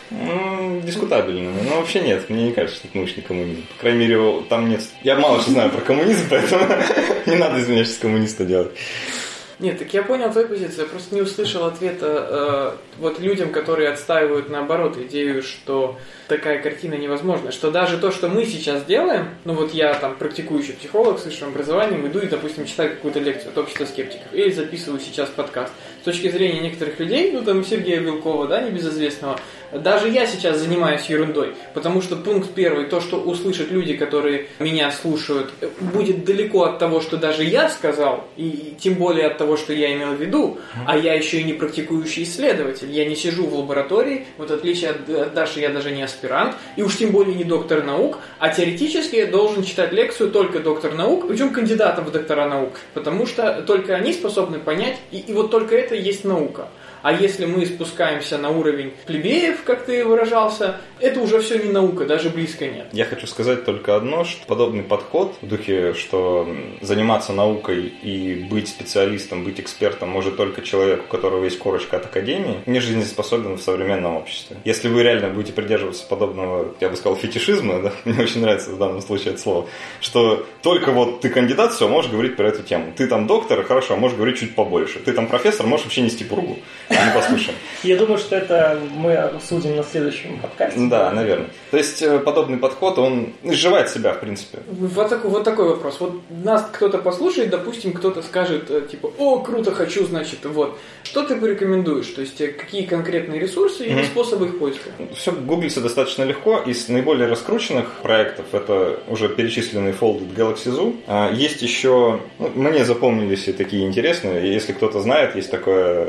Ну, дискутабельно. Но вообще нет, мне не кажется, что это научный коммунизм. По крайней мере, там нет... Я мало что знаю про коммунизм, поэтому не надо из меня сейчас коммуниста делать. Нет, так я понял твою позицию, я просто не услышал ответа э, вот людям, которые отстаивают наоборот идею, что такая картина невозможна, что даже то, что мы сейчас делаем, ну вот я там практикующий психолог с высшим образованием, иду и, допустим, читаю какую-то лекцию от общества скептиков, или записываю сейчас подкаст. С точки зрения некоторых людей, ну там Сергея Вилкова, да, небезызвестного, даже я сейчас занимаюсь ерундой, потому что пункт первый, то, что услышат люди, которые меня слушают, будет далеко от того, что даже я сказал, и тем более от того, что я имел в виду, а я еще и не практикующий исследователь, я не сижу в лаборатории, вот в отличие от Даши я даже не аспирант, и уж тем более не доктор наук, а теоретически я должен читать лекцию только доктор наук, причем кандидатом в доктора наук, потому что только они способны понять, и, и вот только это есть наука. А если мы спускаемся на уровень плебеев, как ты выражался, это уже все не наука, даже близко нет. Я хочу сказать только одно, что подобный подход в духе, что заниматься наукой и быть специалистом, быть экспертом может только человек, у которого есть корочка от академии, не жизнеспособен в современном обществе. Если вы реально будете придерживаться подобного, я бы сказал, фетишизма, да, мне очень нравится в данном случае это слово, что только вот ты кандидат, все, можешь говорить про эту тему. Ты там доктор, хорошо, можешь говорить чуть побольше. Ты там профессор, можешь вообще нести пургу. Мы послушаем. Я думаю, что это мы обсудим на следующем подкасте. Да, наверное. То есть э, подобный подход, он изживает себя, в принципе. Вот такой, вот такой вопрос. Вот нас кто-то послушает, допустим, кто-то скажет, э, типа, о, круто, хочу, значит, вот. Что ты порекомендуешь? То есть, э, какие конкретные ресурсы и mm-hmm. способы их поиска? Все гуглится достаточно легко. Из наиболее раскрученных проектов, это уже перечисленный Folded Galaxy Zoo. А, есть еще, ну, мне запомнились и такие интересные, если кто-то знает, есть такое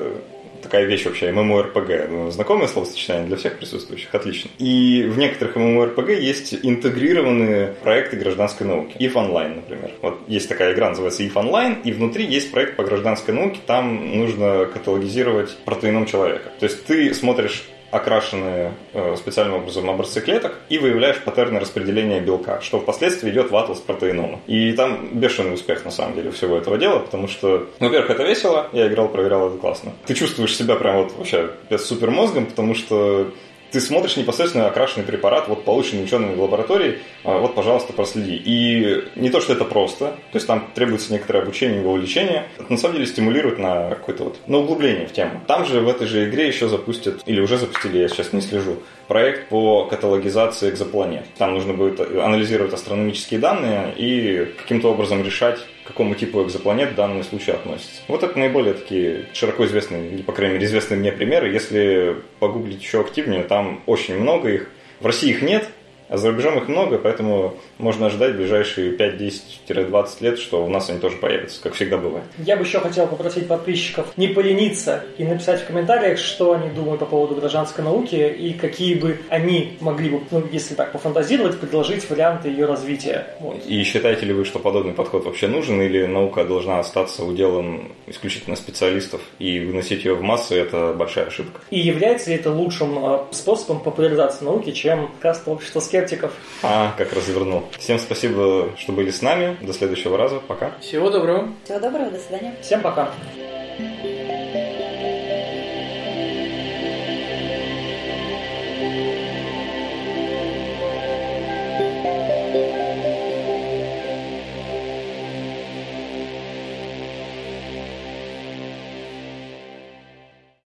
такая вещь вообще, MMORPG. Ну, знакомое словосочетание для всех присутствующих? Отлично. И в некоторых MMORPG есть интегрированные проекты гражданской науки. EVE Online, например. Вот есть такая игра, называется EVE Online, и внутри есть проект по гражданской науке, там нужно каталогизировать протеином человека. То есть ты смотришь окрашенные э, специальным образом образцы клеток и выявляешь паттерны распределения белка, что впоследствии идет в атлас протеинома. И там бешеный успех на самом деле всего этого дела, потому что, во-первых, это весело, я играл, проверял, это классно. Ты чувствуешь себя прям вот вообще без супермозгом, потому что ты смотришь непосредственно окрашенный препарат, вот полученный учеными в лаборатории, а, вот, пожалуйста, проследи. И не то, что это просто, то есть там требуется некоторое обучение вовлечение, это на самом деле стимулирует на какое-то вот, на углубление в тему. Там же в этой же игре еще запустят, или уже запустили, я сейчас не слежу, проект по каталогизации экзопланет. Там нужно будет анализировать астрономические данные и каким-то образом решать, к какому типу экзопланет в данном относится. Вот это наиболее такие широко известные, или, по крайней мере, известные мне примеры. Если погуглить еще активнее, там очень много их. В России их нет, а за рубежом их много, поэтому можно ожидать в ближайшие 5-10-20 лет, что у нас они тоже появятся, как всегда бывает. Я бы еще хотел попросить подписчиков не полениться и написать в комментариях, что они думают по поводу гражданской науки и какие бы они могли бы, ну, если так пофантазировать, предложить варианты ее развития. Вот. И считаете ли вы, что подобный подход вообще нужен, или наука должна остаться уделом исключительно специалистов и выносить ее в массы – это большая ошибка? И является ли это лучшим а, способом популяризации науки, чем как общество скептиков? А, как развернул. Всем спасибо, что были с нами. До следующего раза. Пока. Всего доброго. Всего доброго. До свидания. Всем пока.